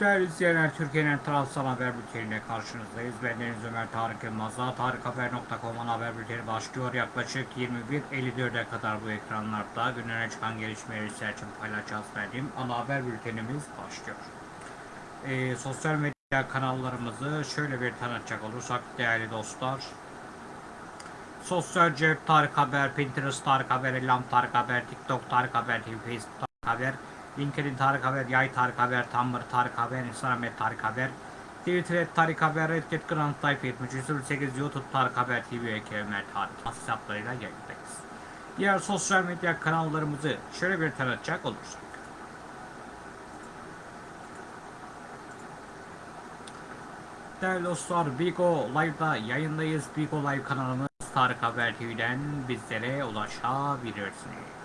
Değerli izleyenler, Türkiye'nin Transal Haber Bülteni'yle karşınızdayız. Ben Deniz Ömer Tarık Yılmaz'la tarikhaber.com'un haber bülteni başlıyor. Yaklaşık 21.54'e kadar bu ekranlarda günlere çıkan gelişmeleri için paylaşacağız verdiğim ana haber bültenimiz başlıyor. Ee, sosyal medya kanallarımızı şöyle bir tanıtacak olursak değerli dostlar. Sosyal Cep Tarık Haber, Pinterest Tarık Haber, Elam Tarık Haber, TikTok Tarık Haber, Facebook Tarık Haber, LinkedIn Tarık Haber, Yay Tarık Haber, Tumblr Tarık Haber, Instagram et Tarık Haber, Twitter et Tarık Haber, Reddit Grand Life 7308, YouTube Tarık Haber TV ve Kemer Tarık hesaplarıyla yayındayız. Diğer sosyal medya kanallarımızı şöyle bir tanıtacak olursak. Değerli dostlar, Bigo Live'da yayındayız. Bigo Live kanalımız Tarık Haber TV'den bizlere ulaşabilirsiniz.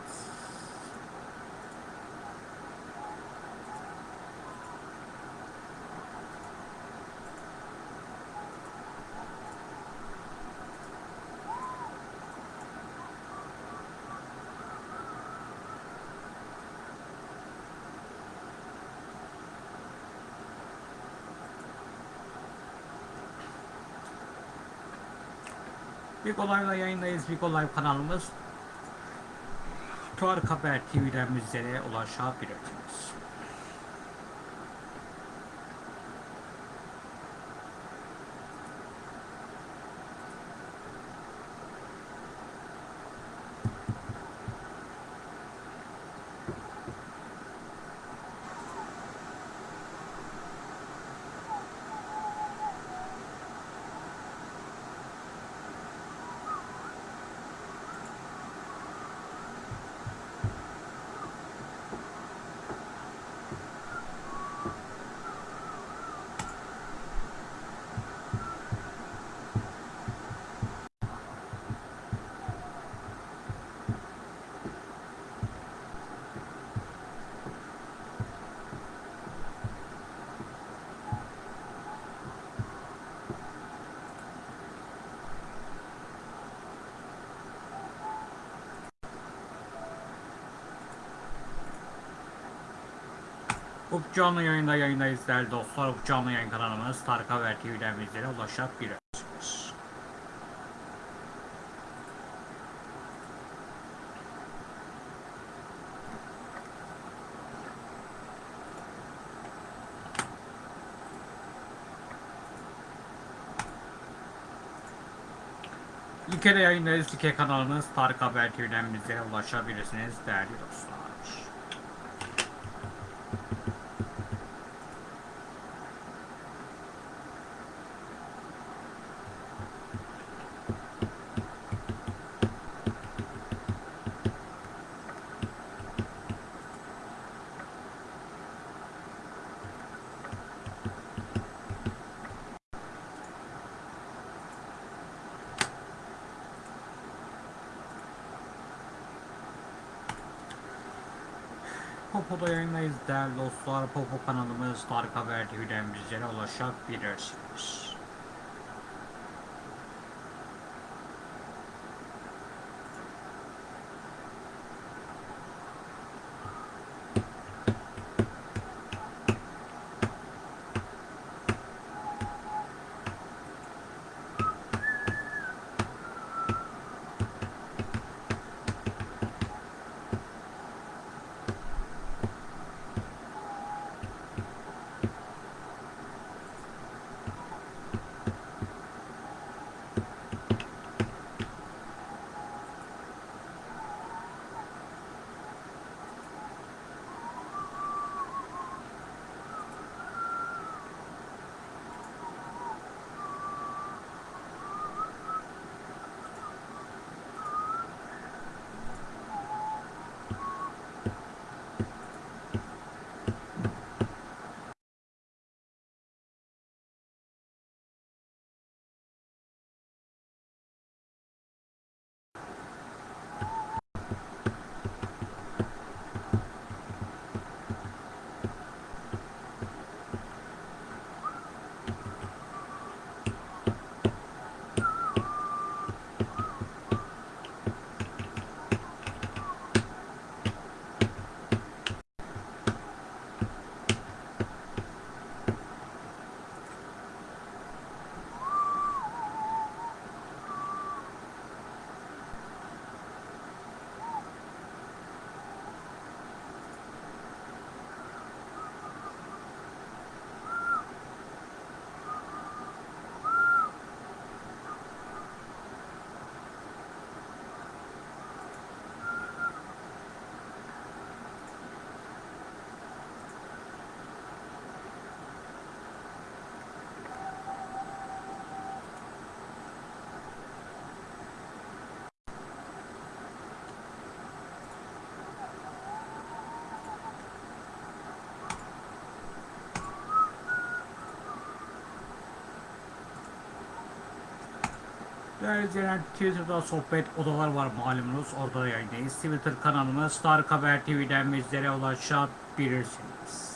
Big Live'da yayındayız. Big Live kanalımız Tarık Haber TV'den bizlere ulaşabilirsiniz. Bu canlı yayında yayındayız değerli dostlar. Bu canlı yayın kanalımız Tarık Haber TV'den bizlere ulaşabilirsiniz. Like'de yayındayız. Like kanalımız Tarık Haber TV'den bizlere ulaşabilirsiniz değerli dostlar. Popo'da yayındayız değerli dostlar. Popo kanalımız Tarık Haber Bizlere ulaşabilirsiniz. Değerli izleyenler Twitter'da sohbet odalar var malumunuz. Orada da yayındayız. Twitter kanalımız Tarık Haber TV'den bizlere ulaşabilirsiniz.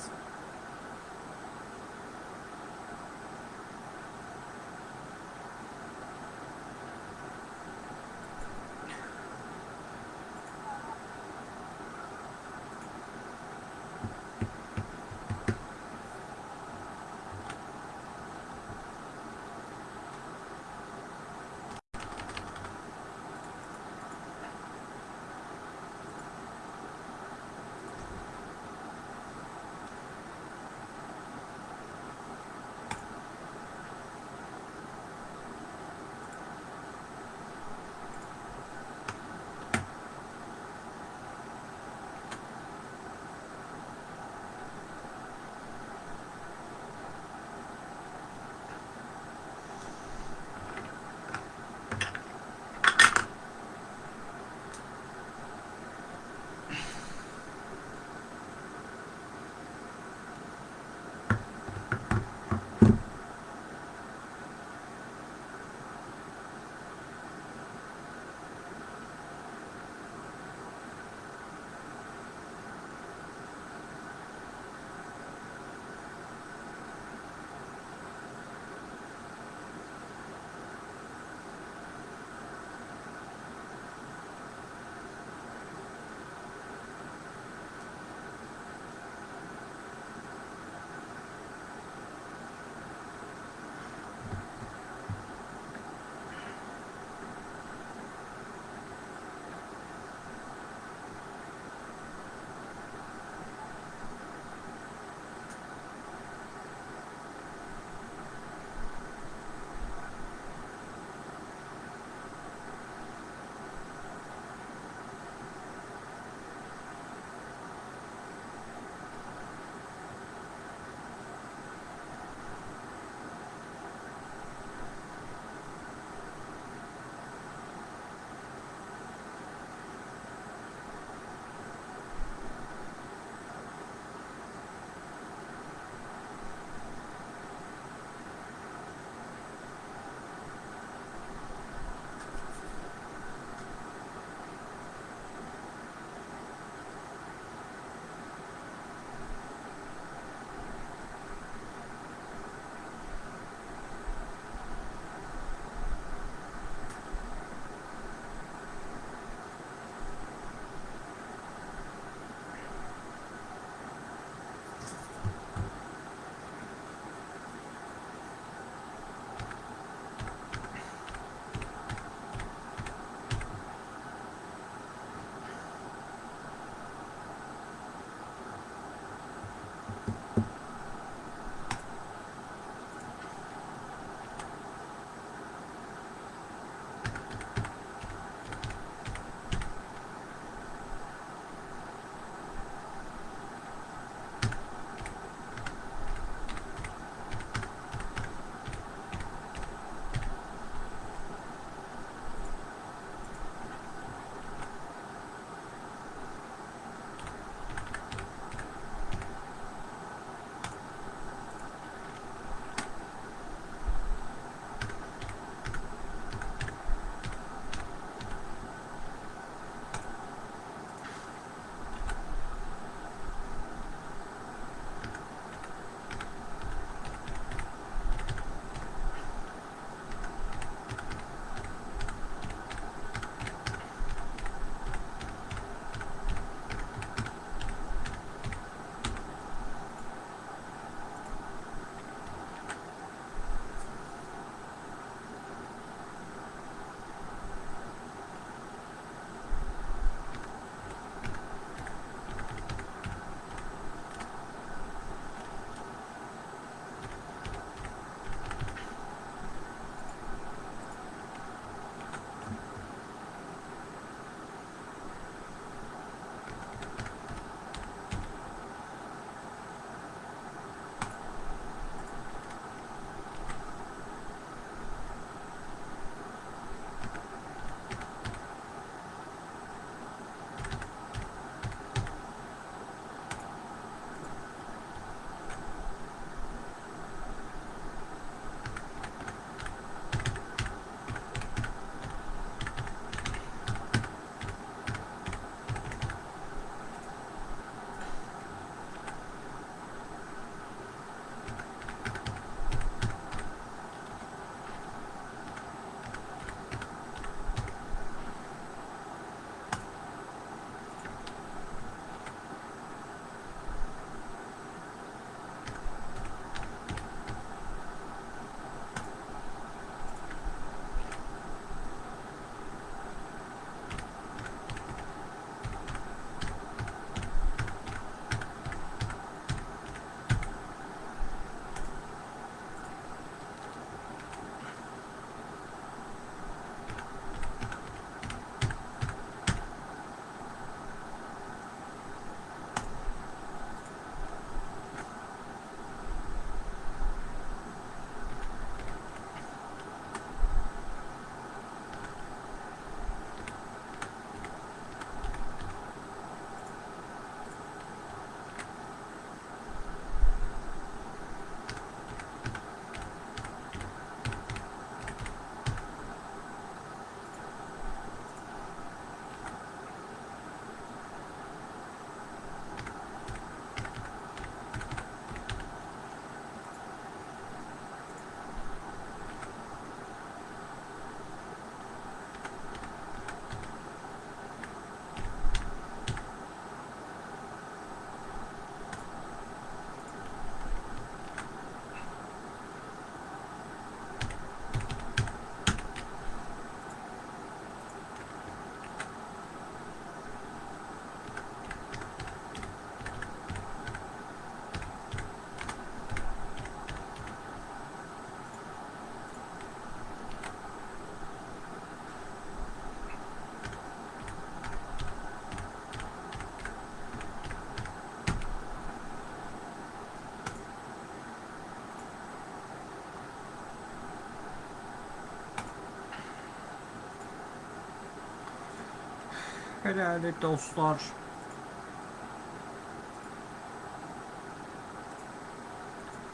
Değerli dostlar.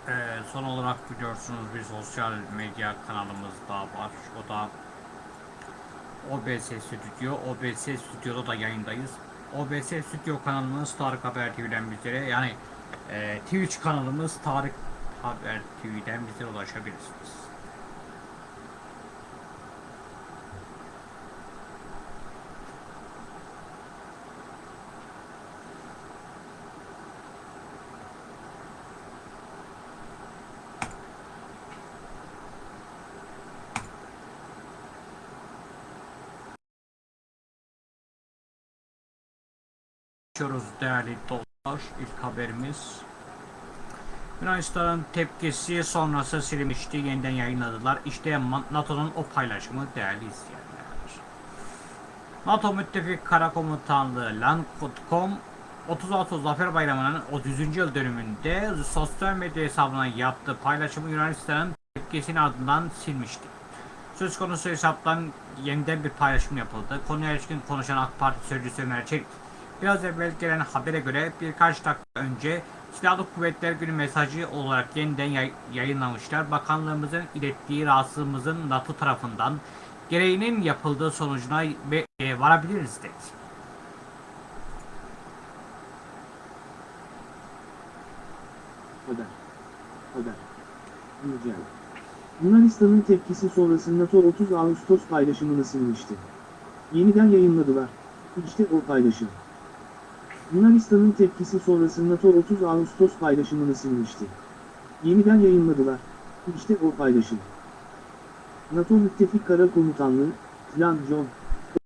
Ee, son olarak biliyorsunuz bir sosyal medya kanalımız daha var. O da OBS Stüdyo. OBS Stüdyo'da da yayındayız. OBS Stüdyo kanalımız Tarık Haber TV'den bizlere yani e, Twitch kanalımız Tarık Haber TV'den bizlere ulaşabilirsiniz. Geçiyoruz değerli dostlar. İlk haberimiz. Yunanistan'ın tepkisi sonrası silinmişti. Yeniden yayınladılar. İşte NATO'nun o paylaşımı değerli izleyenler. NATO Müttefik Kara Komutanlığı Landcom 36 Zafer Bayramı'nın 30. yıl dönümünde sosyal medya hesabına yaptığı paylaşımı Yunanistan'ın tepkisinin ardından silmişti. Söz konusu hesaptan yeniden bir paylaşım yapıldı. Konuya ilişkin konuşan AK Parti sözcüsü Ömer Çelik, biraz evvel gelen habere göre birkaç dakika önce Silahlı Kuvvetler Günü mesajı olarak yeniden yay- yayınlamışlar. Bakanlığımızın ilettiği rahatsızlığımızın NATO tarafından gereğinin yapıldığı sonucuna e, varabiliriz dedi. Haber. Haber. Güncel. Yunanistan'ın tepkisi sonrası NATO 30 Ağustos paylaşımını silmişti. Yeniden yayınladılar. İşte o paylaşım. Yunanistan'ın tepkisi sonrası NATO 30 Ağustos paylaşımını silmişti. Yeniden yayınladılar. İşte o paylaşım. NATO Müttefik Kara Komutanlığı, Plan John,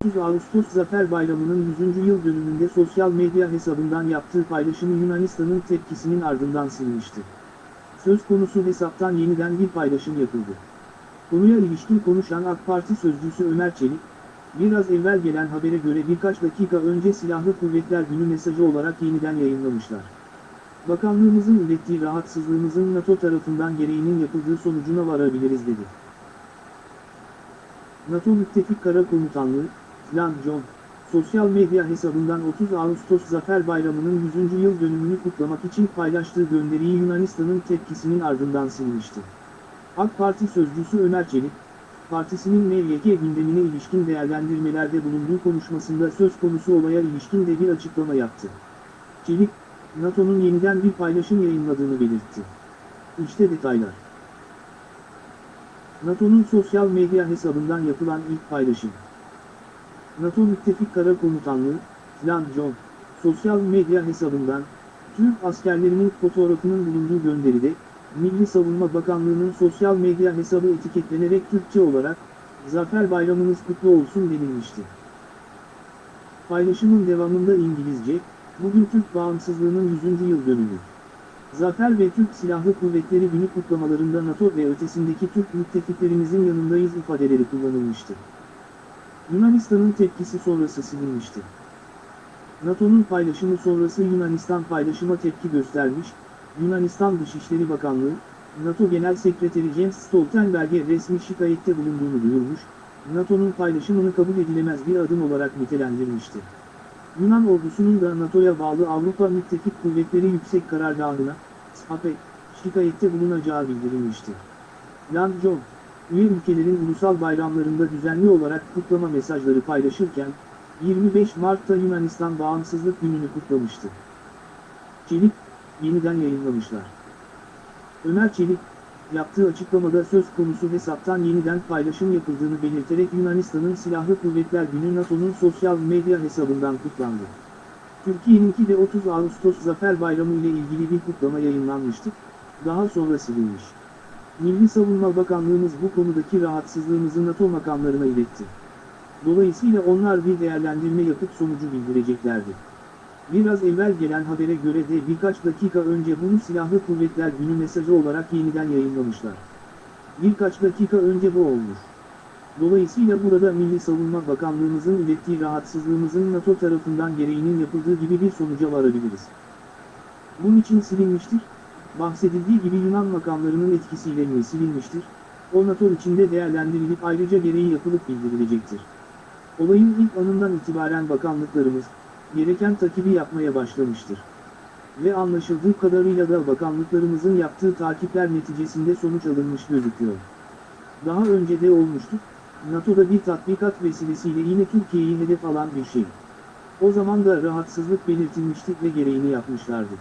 30 Ağustos Zafer Bayramı'nın 100. yıl dönümünde sosyal medya hesabından yaptığı paylaşımı Yunanistan'ın tepkisinin ardından silmişti. Söz konusu hesaptan yeniden bir paylaşım yapıldı. Konuya ilişkin konuşan AK Parti sözcüsü Ömer Çelik, biraz evvel gelen habere göre birkaç dakika önce Silahlı Kuvvetler Günü mesajı olarak yeniden yayınlamışlar. Bakanlığımızın ilettiği rahatsızlığımızın NATO tarafından gereğinin yapıldığı sonucuna varabiliriz dedi. NATO Müttefik Kara Komutanlığı, Plan John, sosyal medya hesabından 30 Ağustos Zafer Bayramı'nın 100. yıl dönümünü kutlamak için paylaştığı gönderiyi Yunanistan'ın tepkisinin ardından silmişti. AK Parti sözcüsü Ömer Çelik, partisinin MYK gündemine ilişkin değerlendirmelerde bulunduğu konuşmasında söz konusu olaya ilişkin de bir açıklama yaptı. Çelik, NATO'nun yeniden bir paylaşım yayınladığını belirtti. İşte detaylar. NATO'nun sosyal medya hesabından yapılan ilk paylaşım. NATO Müttefik Kara Komutanlığı, Plan John, sosyal medya hesabından, Türk askerlerinin fotoğrafının bulunduğu gönderide, Milli Savunma Bakanlığı'nın sosyal medya hesabı etiketlenerek Türkçe olarak, Zafer Bayramınız kutlu olsun denilmişti. Paylaşımın devamında İngilizce, bugün Türk bağımsızlığının 100. yıl dönümü. Zafer ve Türk Silahlı Kuvvetleri günü kutlamalarında NATO ve ötesindeki Türk müttefiklerimizin yanındayız ifadeleri kullanılmıştı. Yunanistan'ın tepkisi sonrası silinmişti. NATO'nun paylaşımı sonrası Yunanistan paylaşıma tepki göstermiş, Yunanistan Dışişleri Bakanlığı, NATO Genel Sekreteri Jens Stoltenberg'e resmi şikayette bulunduğunu duyurmuş, NATO'nun paylaşımını kabul edilemez bir adım olarak nitelendirmişti. Yunan ordusunun da NATO'ya bağlı Avrupa Müttefik Kuvvetleri Yüksek Karargahı'na, SAP'e, şikayette bulunacağı bildirilmişti. Lan John, üye ülkelerin ulusal bayramlarında düzenli olarak kutlama mesajları paylaşırken, 25 Mart'ta Yunanistan Bağımsızlık Günü'nü kutlamıştı. Çelik, yeniden yayınlamışlar. Ömer Çelik, yaptığı açıklamada söz konusu hesaptan yeniden paylaşım yapıldığını belirterek Yunanistan'ın Silahlı Kuvvetler Günü NATO'nun sosyal medya hesabından kutlandı. Türkiye'ninki de 30 Ağustos Zafer Bayramı ile ilgili bir kutlama yayınlanmıştı, daha sonra silinmiş. Milli Savunma Bakanlığımız bu konudaki rahatsızlığımızı NATO makamlarına iletti. Dolayısıyla onlar bir değerlendirme yapıp sonucu bildireceklerdi. Biraz evvel gelen habere göre de birkaç dakika önce bunu Silahlı Kuvvetler Günü mesajı olarak yeniden yayınlamışlar. Birkaç dakika önce bu olmuş. Dolayısıyla burada Milli Savunma Bakanlığımızın ilettiği rahatsızlığımızın NATO tarafından gereğinin yapıldığı gibi bir sonuca varabiliriz. Bunun için silinmiştir, bahsedildiği gibi Yunan makamlarının etkisiyle mi silinmiştir, o NATO içinde değerlendirilip ayrıca gereği yapılıp bildirilecektir. Olayın ilk anından itibaren bakanlıklarımız, gereken takibi yapmaya başlamıştır. Ve anlaşıldığı kadarıyla da bakanlıklarımızın yaptığı takipler neticesinde sonuç alınmış gözüküyor. Daha önce de olmuştu, NATO'da bir tatbikat vesilesiyle yine Türkiye'yi hedef alan bir şey. O zaman da rahatsızlık belirtilmişti ve gereğini yapmışlardı.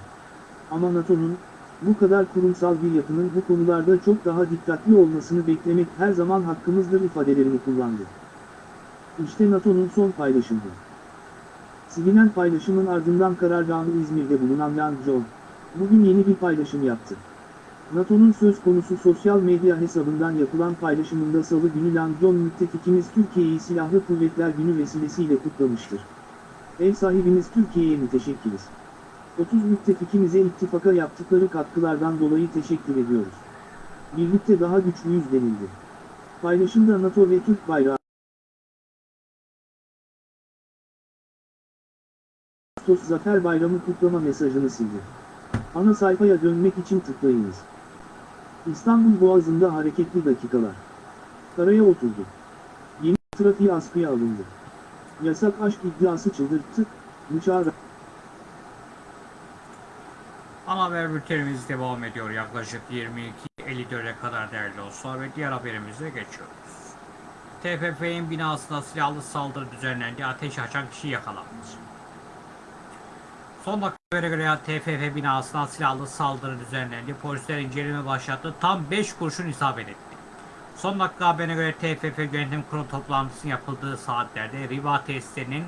Ama NATO'nun, bu kadar kurumsal bir yapının bu konularda çok daha dikkatli olmasını beklemek her zaman hakkımızdır ifadelerini kullandı. İşte NATO'nun son paylaşımı. Silinen paylaşımın ardından karargahı İzmir'de bulunan Yang Jong, bugün yeni bir paylaşım yaptı. NATO'nun söz konusu sosyal medya hesabından yapılan paylaşımında salı günü Lang Jong müttefikimiz Türkiye'yi Silahlı Kuvvetler Günü vesilesiyle kutlamıştır. Ev sahibimiz Türkiye'ye müteşekkiriz. 30 müttefikimize ittifaka yaptıkları katkılardan dolayı teşekkür ediyoruz. Birlikte daha güçlüyüz denildi. Paylaşımda NATO ve Türk bayrağı Ağustos Zafer Bayramı kutlama mesajını sildi. Ana sayfaya dönmek için tıklayınız. İstanbul Boğazı'nda hareketli dakikalar. Karaya oturdu. Yeni trafiği askıya alındı. Yasak aşk iddiası çıldırttı, Müşahara Ana haber bültenimiz devam ediyor yaklaşık 22.54'e kadar değerli dostlar ve diğer haberimize geçiyoruz. TFF'nin binasına silahlı saldırı düzenlendi, ateş açan kişi yakalandı. Son dakika habere göre TFF binasına silahlı saldırı düzenlendi. Polisler inceleme başlattı. Tam 5 kurşun isabet etti. Son dakika haberine göre TFF yönetim kurulu toplantısının yapıldığı saatlerde Riva tesislerinin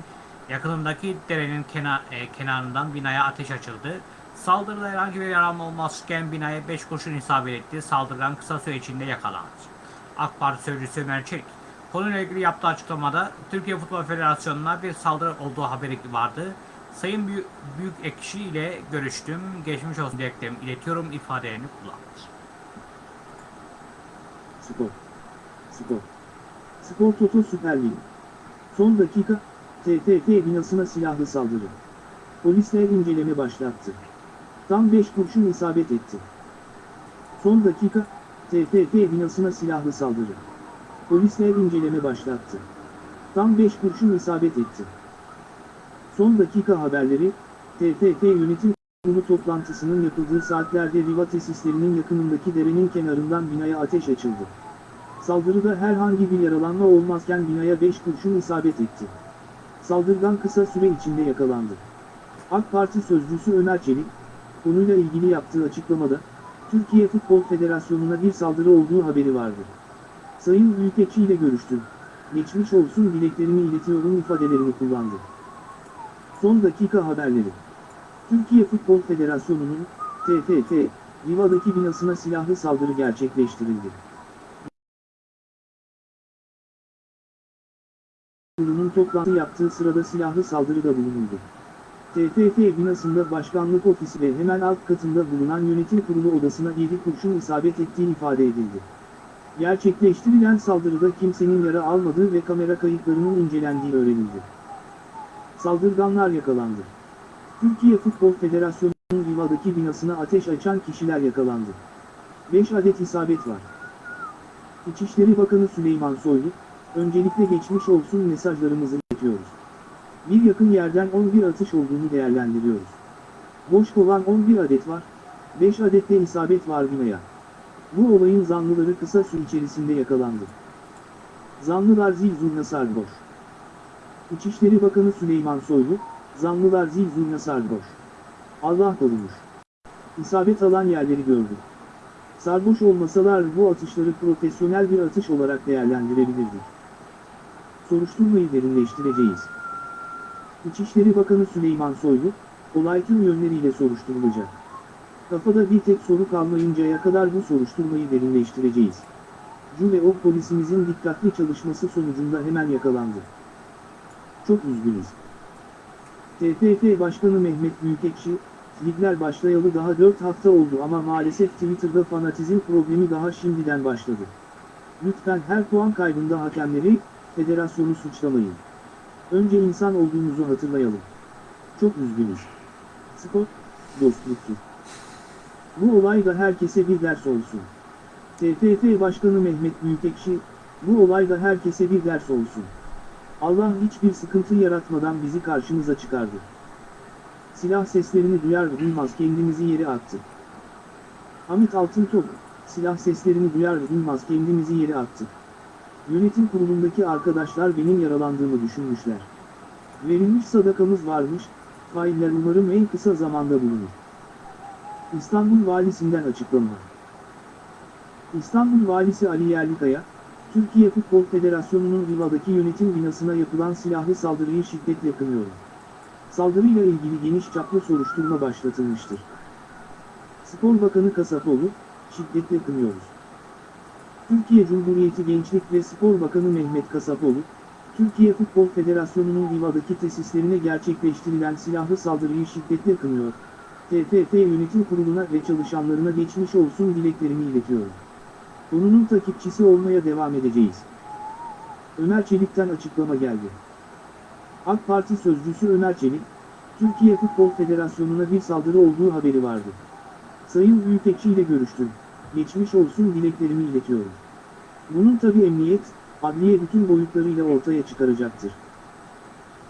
yakınındaki derenin kenar, e, kenarından binaya ateş açıldı. Saldırıda herhangi bir yaralanma olmazken binaya 5 kurşun isabet etti. Saldırılan kısa süre içinde yakalandı. AK Parti sözcüsü Ömer Çelik, konuyla ilgili yaptığı açıklamada Türkiye Futbol Federasyonu'na bir saldırı olduğu haberi vardı. Sayın Büyük, Büyük Ekşi ile görüştüm. Geçmiş olsun dileklerimi iletiyorum ifadelerini kullandı. Spor. Spor. Spor Toto Süper Lig. Son dakika, TFF binasına silahlı saldırı. Polisler inceleme başlattı. Tam 5 kurşun isabet etti. Son dakika, TFF binasına silahlı saldırı. Polisler inceleme başlattı. Tam 5 kurşun isabet etti. Son dakika haberleri, TFF yönetim kurulu toplantısının yapıldığı saatlerde Riva tesislerinin yakınındaki derenin kenarından binaya ateş açıldı. Saldırıda herhangi bir yaralanma olmazken binaya 5 kurşun isabet etti. Saldırgan kısa süre içinde yakalandı. AK Parti sözcüsü Ömer Çelik, konuyla ilgili yaptığı açıklamada, Türkiye Futbol Federasyonu'na bir saldırı olduğu haberi vardı. Sayın Büyükekşi ile görüştüm. Geçmiş olsun dileklerimi iletiyorum ifadelerini kullandı. Son dakika haberleri. Türkiye Futbol Federasyonu'nun, TFF, Riva'daki binasına silahlı saldırı gerçekleştirildi. Kurulunun toplantı yaptığı sırada silahlı saldırıda bulunuldu. TFF binasında başkanlık ofisi ve hemen alt katında bulunan yönetim kurulu odasına 7 kurşun isabet ettiği ifade edildi. Gerçekleştirilen saldırıda kimsenin yara almadığı ve kamera kayıtlarının incelendiği öğrenildi. Saldırganlar yakalandı. Türkiye Futbol Federasyonu'nun Riva'daki binasına ateş açan kişiler yakalandı. 5 adet isabet var. İçişleri Bakanı Süleyman Soylu, öncelikle geçmiş olsun mesajlarımızı iletiyoruz. Bir yakın yerden 11 atış olduğunu değerlendiriyoruz. Boş kovan 11 adet var, 5 adet de isabet var binaya. Bu olayın zanlıları kısa süre içerisinde yakalandı. Zanlılar zil zurna sarhoş. İçişleri Bakanı Süleyman Soylu, zanlılar zil zurna sarhoş. Allah korumuş. İsabet alan yerleri gördü. Sarhoş olmasalar bu atışları profesyonel bir atış olarak değerlendirebilirdik. Soruşturmayı derinleştireceğiz. İçişleri Bakanı Süleyman Soylu, olay tüm yönleriyle soruşturulacak. Kafada bir tek soru kalmayıncaya kadar bu soruşturmayı derinleştireceğiz. Cu ve o polisimizin dikkatli çalışması sonucunda hemen yakalandı. Çok üzgünüz. TFF Başkanı Mehmet Büyükekşi, ligler başlayalı daha 4 hafta oldu ama maalesef Twitter'da fanatizm problemi daha şimdiden başladı. Lütfen her puan kaybında hakemleri, federasyonu suçlamayın. Önce insan olduğumuzu hatırlayalım. Çok üzgünüz. Spor, dostluktur. Bu olay da herkese bir ders olsun. TFF Başkanı Mehmet Büyükekşi, bu olay da herkese bir ders olsun. Allah hiçbir sıkıntı yaratmadan bizi karşımıza çıkardı. Silah seslerini duyar duymaz kendimizi yere attık. Hamit Altıntop, silah seslerini duyar duymaz kendimizi yere attık. Yönetim kurulundaki arkadaşlar benim yaralandığımı düşünmüşler. Verilmiş sadakamız varmış, failler umarım en kısa zamanda bulunur. İstanbul Valisinden açıklama. İstanbul Valisi Ali Yerlikaya, Türkiye Futbol Federasyonu'nun Riva'daki yönetim binasına yapılan silahlı saldırıyı şiddetle kınıyor. Saldırıyla ilgili geniş çaplı soruşturma başlatılmıştır. Spor Bakanı Kasapoğlu, şiddetle kınıyoruz. Türkiye Cumhuriyeti Gençlik ve Spor Bakanı Mehmet Kasapoğlu, Türkiye Futbol Federasyonu'nun Riva'daki tesislerine gerçekleştirilen silahlı saldırıyı şiddetle kınıyor. TFF Yönetim Kurulu'na ve çalışanlarına geçmiş olsun dileklerimi iletiyorum. Konunun takipçisi olmaya devam edeceğiz. Ömer Çelik'ten açıklama geldi. AK Parti sözcüsü Ömer Çelik, Türkiye Futbol Federasyonu'na bir saldırı olduğu haberi vardı. Sayın Büyükekşi ile görüştüm. Geçmiş olsun dileklerimi iletiyorum. Bunun tabi emniyet, adliye bütün boyutlarıyla ortaya çıkaracaktır.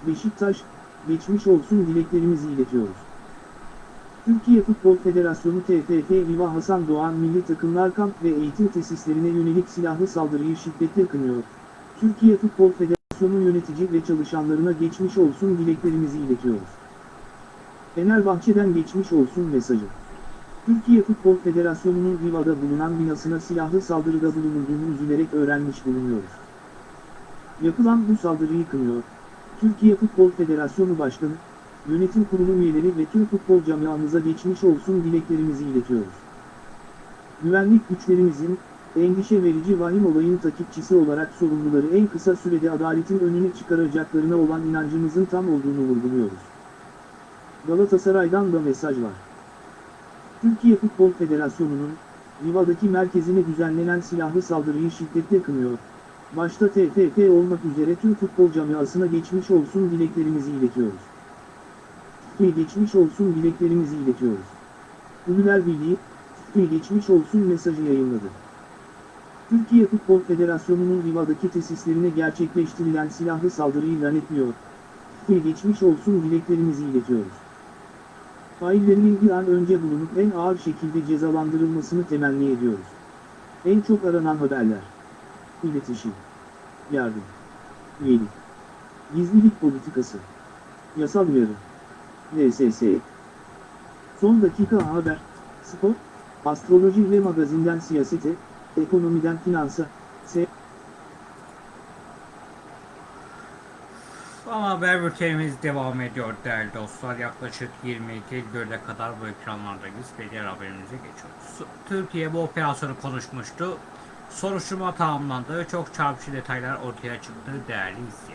Beşiktaş, geçmiş olsun dileklerimizi iletiyoruz. Türkiye Futbol Federasyonu TFF Riva Hasan Doğan Milli Takımlar Kamp ve Eğitim Tesislerine yönelik silahlı saldırıyı şiddetle kınıyor. Türkiye Futbol Federasyonu yönetici ve çalışanlarına geçmiş olsun dileklerimizi iletiyoruz. Fenerbahçe'den geçmiş olsun mesajı. Türkiye Futbol Federasyonu'nun Riva'da bulunan binasına silahlı saldırıda bulunulduğunu üzülerek öğrenmiş bulunuyoruz. Yapılan bu saldırıyı kınıyor. Türkiye Futbol Federasyonu Başkanı, Yönetim Kurulu üyeleri ve tüm futbol camiamıza geçmiş olsun dileklerimizi iletiyoruz. Güvenlik güçlerimizin, endişe verici vahim olayın takipçisi olarak sorumluları en kısa sürede adaletin önüne çıkaracaklarına olan inancımızın tam olduğunu vurguluyoruz. Galatasaray'dan da mesaj var. Türkiye Futbol Federasyonu'nun, Riva'daki merkezine düzenlenen silahlı saldırıyı şiddetle kınıyor. Başta TFF olmak üzere tüm futbol camiasına geçmiş olsun dileklerimizi iletiyoruz. Ve geçmiş olsun dileklerimizi iletiyoruz. Ünlüler Birliği, ve geçmiş olsun mesajı yayınladı. Türkiye Futbol Federasyonu'nun Riva'daki tesislerine gerçekleştirilen silahlı saldırıyı lanetliyor. Ve geçmiş olsun dileklerimizi iletiyoruz. Faillerinin bir an önce bulunup en ağır şekilde cezalandırılmasını temenni ediyoruz. En çok aranan haberler. İletişim. Yardım. Üyelik. Gizlilik politikası. Yasal uyarı. VSS. Son dakika haber, spor, astroloji ve magazinden siyasete, ekonomiden finansa, se Ama haber bültenimiz devam ediyor değerli dostlar. Yaklaşık 22.54'e kadar bu ekranlardayız ve diğer haberimize geçiyoruz. Türkiye bu operasyonu konuşmuştu. Soruşturma tamamlandı. Çok çarpıcı detaylar ortaya çıktı değerli izleyenler.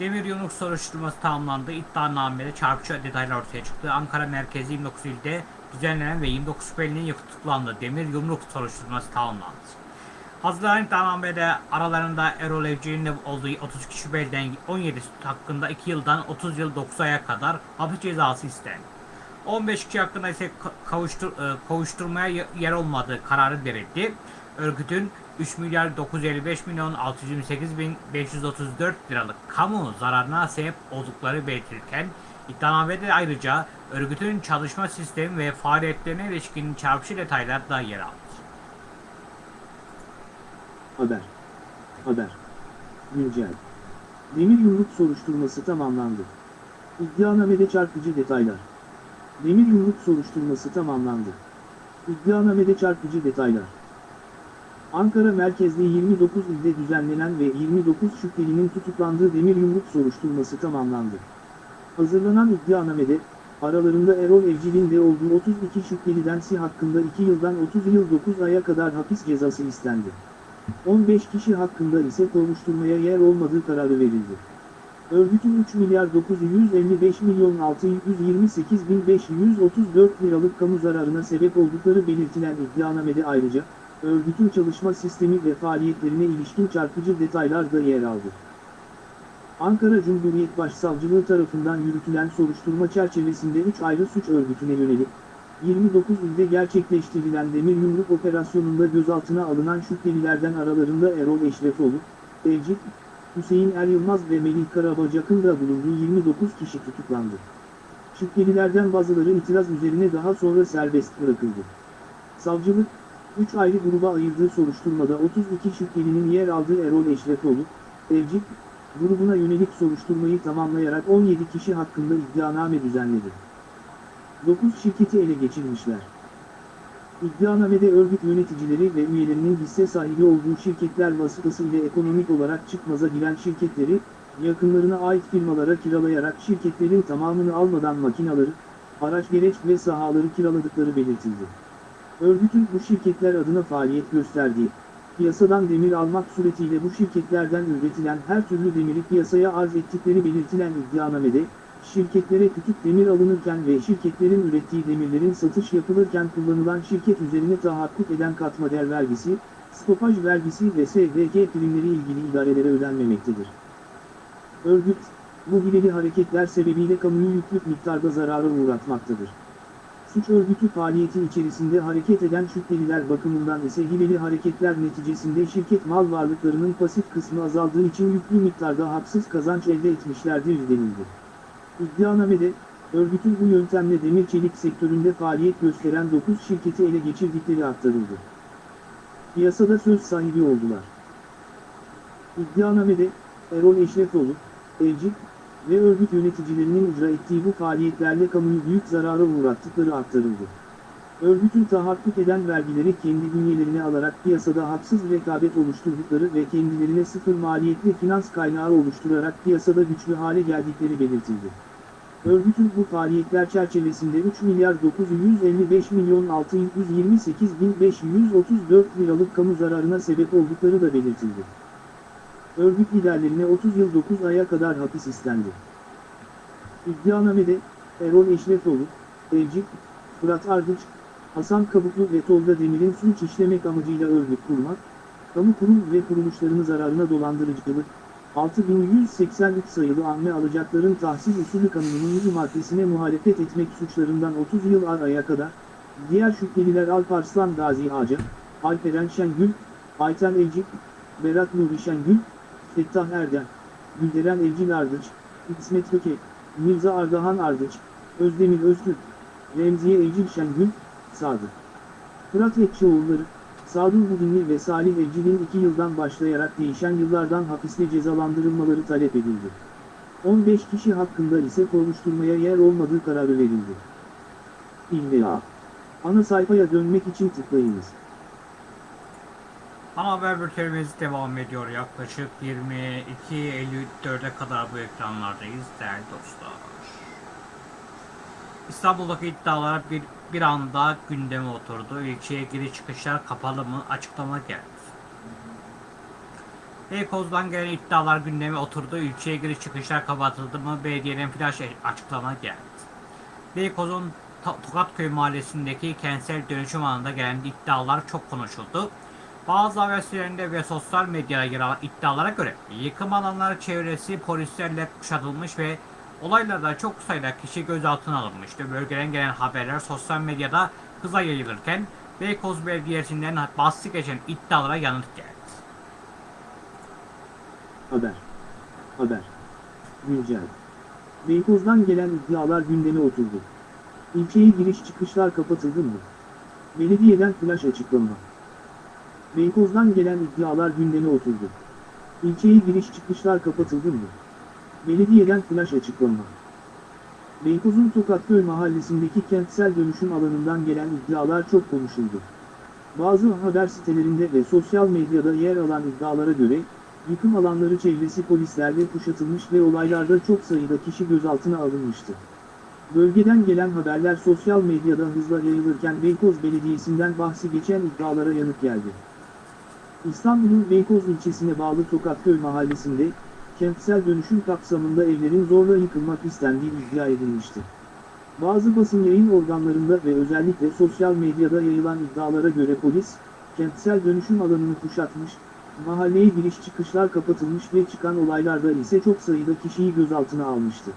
Demir Yumruk soruşturması tamamlandı. İddianamede çarpıcı detaylar ortaya çıktı. Ankara merkezi 29 ilde düzenlenen ve 29 şüphelinin tutuklandı. Demir Yumruk soruşturması tamamlandı. Hazırlanan iddianamede aralarında Erol Evci'nin olduğu 32 şüpheliden 17 hakkında 2 yıldan 30 yıl 9 aya kadar hapis cezası istendi. 15 kişi hakkında ise ka- kavuştur, e, kovuşturmaya y- yer olmadığı kararı verildi. Örgütün 3 milyar 955 milyon 628 bin 534 liralık kamu zararına sebep oldukları belirtilirken iddianamede ayrıca örgütün çalışma sistemi ve faaliyetlerine ilişkin çarpıcı detaylar da yer aldı. haber. Haber. Güncel. Demir yumruk soruşturması tamamlandı. İddianamede çarpıcı detaylar. Demir yumruk soruşturması tamamlandı. İddianamede çarpıcı detaylar. Ankara merkezli 29 ilde düzenlenen ve 29 şüphelinin tutuklandığı demir yumruk soruşturması tamamlandı. Hazırlanan iddianamede, aralarında Erol Evcil'in de olduğu 32 şüpheliden si hakkında 2 yıldan 30 yıl 9 aya kadar hapis cezası istendi. 15 kişi hakkında ise kovuşturmaya yer olmadığı kararı verildi. Örgütün 3 milyar 955 milyon 628 bin 534 liralık kamu zararına sebep oldukları belirtilen iddianamede ayrıca, örgütün çalışma sistemi ve faaliyetlerine ilişkin çarpıcı detaylar da yer aldı. Ankara Cumhuriyet Başsavcılığı tarafından yürütülen soruşturma çerçevesinde 3 ayrı suç örgütüne yönelik, 29 ilde gerçekleştirilen demir yumruk operasyonunda gözaltına alınan şüphelilerden aralarında Erol Eşrefoğlu, Evcik, Hüseyin Er Yılmaz ve Melih Karabacak'ın da bulunduğu 29 kişi tutuklandı. Şüphelilerden bazıları itiraz üzerine daha sonra serbest bırakıldı. Savcılık, 3 ayrı gruba ayırdığı soruşturmada 32 şüphelinin yer aldığı Erol Eşrefoğlu, Evcik, grubuna yönelik soruşturmayı tamamlayarak 17 kişi hakkında iddianame düzenledi. 9 şirketi ele geçirmişler. İddianamede örgüt yöneticileri ve üyelerinin hisse sahibi olduğu şirketler vasıtasıyla ekonomik olarak çıkmaza giren şirketleri, yakınlarına ait firmalara kiralayarak şirketlerin tamamını almadan makinaları, araç gereç ve sahaları kiraladıkları belirtildi. Örgütün bu şirketler adına faaliyet gösterdiği, piyasadan demir almak suretiyle bu şirketlerden üretilen her türlü demiri piyasaya arz ettikleri belirtilen iddianamede, şirketlere küçük demir alınırken ve şirketlerin ürettiği demirlerin satış yapılırken kullanılan şirket üzerine tahakkuk eden katma değer vergisi, stopaj vergisi ve SDK primleri ilgili idarelere ödenmemektedir. Örgüt, bu hileli hareketler sebebiyle kamuyu yüklük miktarda zarara uğratmaktadır. Suç örgütü faaliyeti içerisinde hareket eden şüpheliler bakımından ise hileli hareketler neticesinde şirket mal varlıklarının pasif kısmı azaldığı için yüklü miktarda haksız kazanç elde etmişlerdir denildi. İddianamede, örgütün bu yöntemle demir çelik sektöründe faaliyet gösteren 9 şirketi ele geçirdikleri aktarıldı. Piyasada söz sahibi oldular. İddianamede, Erol Eşrefoğlu, Evcik ve örgüt yöneticilerinin icra ettiği bu faaliyetlerle kamuyu büyük zarara uğrattıkları aktarıldı. Örgütün tahakkuk eden vergileri kendi bünyelerine alarak piyasada haksız rekabet oluşturdukları ve kendilerine sıfır maliyetli finans kaynağı oluşturarak piyasada güçlü hale geldikleri belirtildi. Örgütün bu faaliyetler çerçevesinde 3 milyar 955 milyon 628 bin 534 liralık kamu zararına sebep oldukları da belirtildi. Örgüt liderlerine 30 yıl 9 aya kadar hapis istendi. İddianamede, Erol Eşrefoğlu, Evcik, Fırat Ardıç, Hasan Kabuklu ve Tolga Demir'in suç işlemek amacıyla örgüt kurmak, kamu kurum ve kuruluşlarını zararına dolandırıcılık, 6183 sayılı anme alacakların tahsil usulü kanununun 100 maddesine muhalefet etmek suçlarından 30 yıl araya kadar, diğer şüpheliler Alparslan Gazi Ağaca, Alperen Şengül, Ayten Evcik, Berat Nuri Şengül, Fettah Erdem, Gülderen Evcil Ardıç, İsmet Köke, Mirza Ardahan Ardıç, Özdemir Öztürk, Remziye Evcil Şengül, Sadık. Fırat Ekşioğulları, Sadun Budinli ve Salih Evcil'in 2 yıldan başlayarak değişen yıllardan hapiste cezalandırılmaları talep edildi. 15 kişi hakkında ise soruşturmaya yer olmadığı kararı verildi. İlla. Ana sayfaya dönmek için tıklayınız. Ana haber bültenimiz devam ediyor. Yaklaşık 22.54'e kadar bu ekranlardayız değerli dostlar. İstanbul'daki iddialar bir, bir anda gündeme oturdu. İlçeye giriş çıkışlar kapalı mı? Açıklama geldi. Beykoz'dan gelen iddialar gündeme oturdu. İlçeye giriş çıkışlar kapatıldı mı? Belediyenin flash açıklama geldi. Beykoz'un Tokatköy mahallesindeki kentsel dönüşüm alanında gelen iddialar çok konuşuldu. Bazı haber ve sosyal medyada yer alan iddialara göre yıkım alanları çevresi polislerle kuşatılmış ve olaylarda çok sayıda kişi gözaltına alınmıştı. Bölgeden gelen haberler sosyal medyada hıza yayılırken Beykoz Belediyesi'nden bahsi geçen iddialara yanıt geldi. Haber. Haber. Güncel. Beykoz'dan gelen iddialar gündeme oturdu. İlçeye giriş çıkışlar kapatıldı mı? Belediyeden flash açıklama. Beykoz'dan gelen iddialar gündeme oturdu. İlçeye giriş çıkışlar kapatıldı mı? Belediyeden flash açıklama. Beykoz'un Tokatköy mahallesindeki kentsel dönüşüm alanından gelen iddialar çok konuşuldu. Bazı haber sitelerinde ve sosyal medyada yer alan iddialara göre, yıkım alanları çevresi polislerle kuşatılmış ve olaylarda çok sayıda kişi gözaltına alınmıştı. Bölgeden gelen haberler sosyal medyada hızla yayılırken Beykoz Belediyesi'nden bahsi geçen iddialara yanıt geldi. İstanbul'un Beykoz ilçesine bağlı Tokatköy mahallesinde, kentsel dönüşüm kapsamında evlerin zorla yıkılmak istendiği iddia edilmişti. Bazı basın yayın organlarında ve özellikle sosyal medyada yayılan iddialara göre polis, kentsel dönüşüm alanını kuşatmış, mahalleye giriş çıkışlar kapatılmış ve çıkan olaylarda ise çok sayıda kişiyi gözaltına almıştı.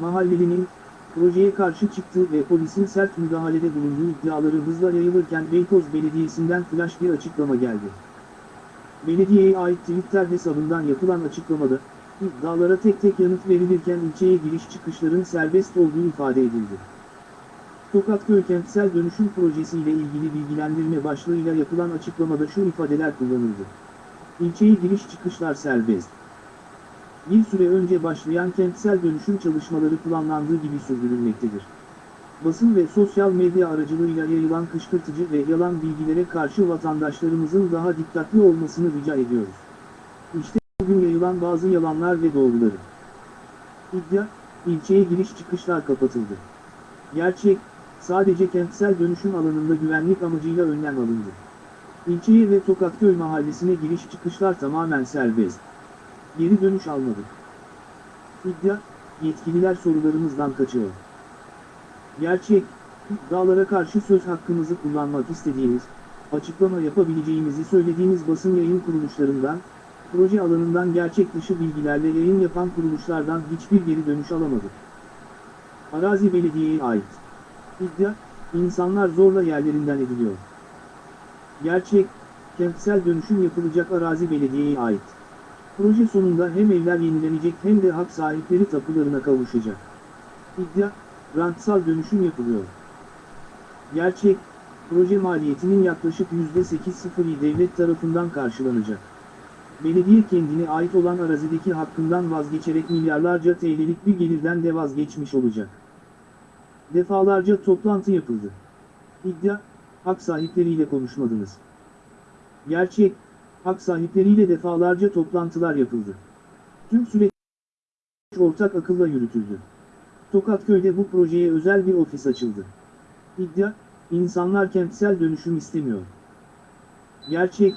Mahallelinin, projeye karşı çıktığı ve polisin sert müdahalede bulunduğu iddiaları hızla yayılırken Beykoz Belediyesi'nden flash bir açıklama geldi. Belediyeye ait Twitter hesabından yapılan açıklamada, iddialara tek tek yanıt verilirken ilçeye giriş çıkışların serbest olduğu ifade edildi. Tokatköy Kentsel Dönüşüm Projesi ile ilgili bilgilendirme başlığıyla yapılan açıklamada şu ifadeler kullanıldı. İlçeye giriş çıkışlar serbest. Bir süre önce başlayan kentsel dönüşüm çalışmaları planlandığı gibi sürdürülmektedir. Basın ve sosyal medya aracılığıyla yayılan kışkırtıcı ve yalan bilgilere karşı vatandaşlarımızın daha dikkatli olmasını rica ediyoruz. İşte bugün yayılan bazı yalanlar ve doğruları. İddia, ilçeye giriş çıkışlar kapatıldı. Gerçek, sadece kentsel dönüşüm alanında güvenlik amacıyla önlem alındı. İlçeye ve Tokatköy mahallesine giriş çıkışlar tamamen serbest. Geri dönüş almadık. İddia, yetkililer sorularımızdan kaçıyor. Gerçek, iddialara karşı söz hakkımızı kullanmak istediğimiz, açıklama yapabileceğimizi söylediğimiz basın yayın kuruluşlarından, proje alanından gerçek dışı bilgilerle yayın yapan kuruluşlardan hiçbir geri dönüş alamadık. Arazi belediyeye ait. İddia, insanlar zorla yerlerinden ediliyor. Gerçek, kentsel dönüşüm yapılacak arazi belediyeye ait. Proje sonunda hem evler yenilenecek hem de hak sahipleri tapularına kavuşacak. İddia, rantsal dönüşüm yapılıyor. Gerçek, proje maliyetinin yaklaşık %8.0'i devlet tarafından karşılanacak. Belediye kendine ait olan arazideki hakkından vazgeçerek milyarlarca TL'lik bir gelirden de vazgeçmiş olacak. Defalarca toplantı yapıldı. İddia, hak sahipleriyle konuşmadınız. Gerçek, hak sahipleriyle defalarca toplantılar yapıldı. Tüm süreç ortak akılla yürütüldü. Tokatköy'de bu projeye özel bir ofis açıldı. İddia, insanlar kentsel dönüşüm istemiyor. Gerçek,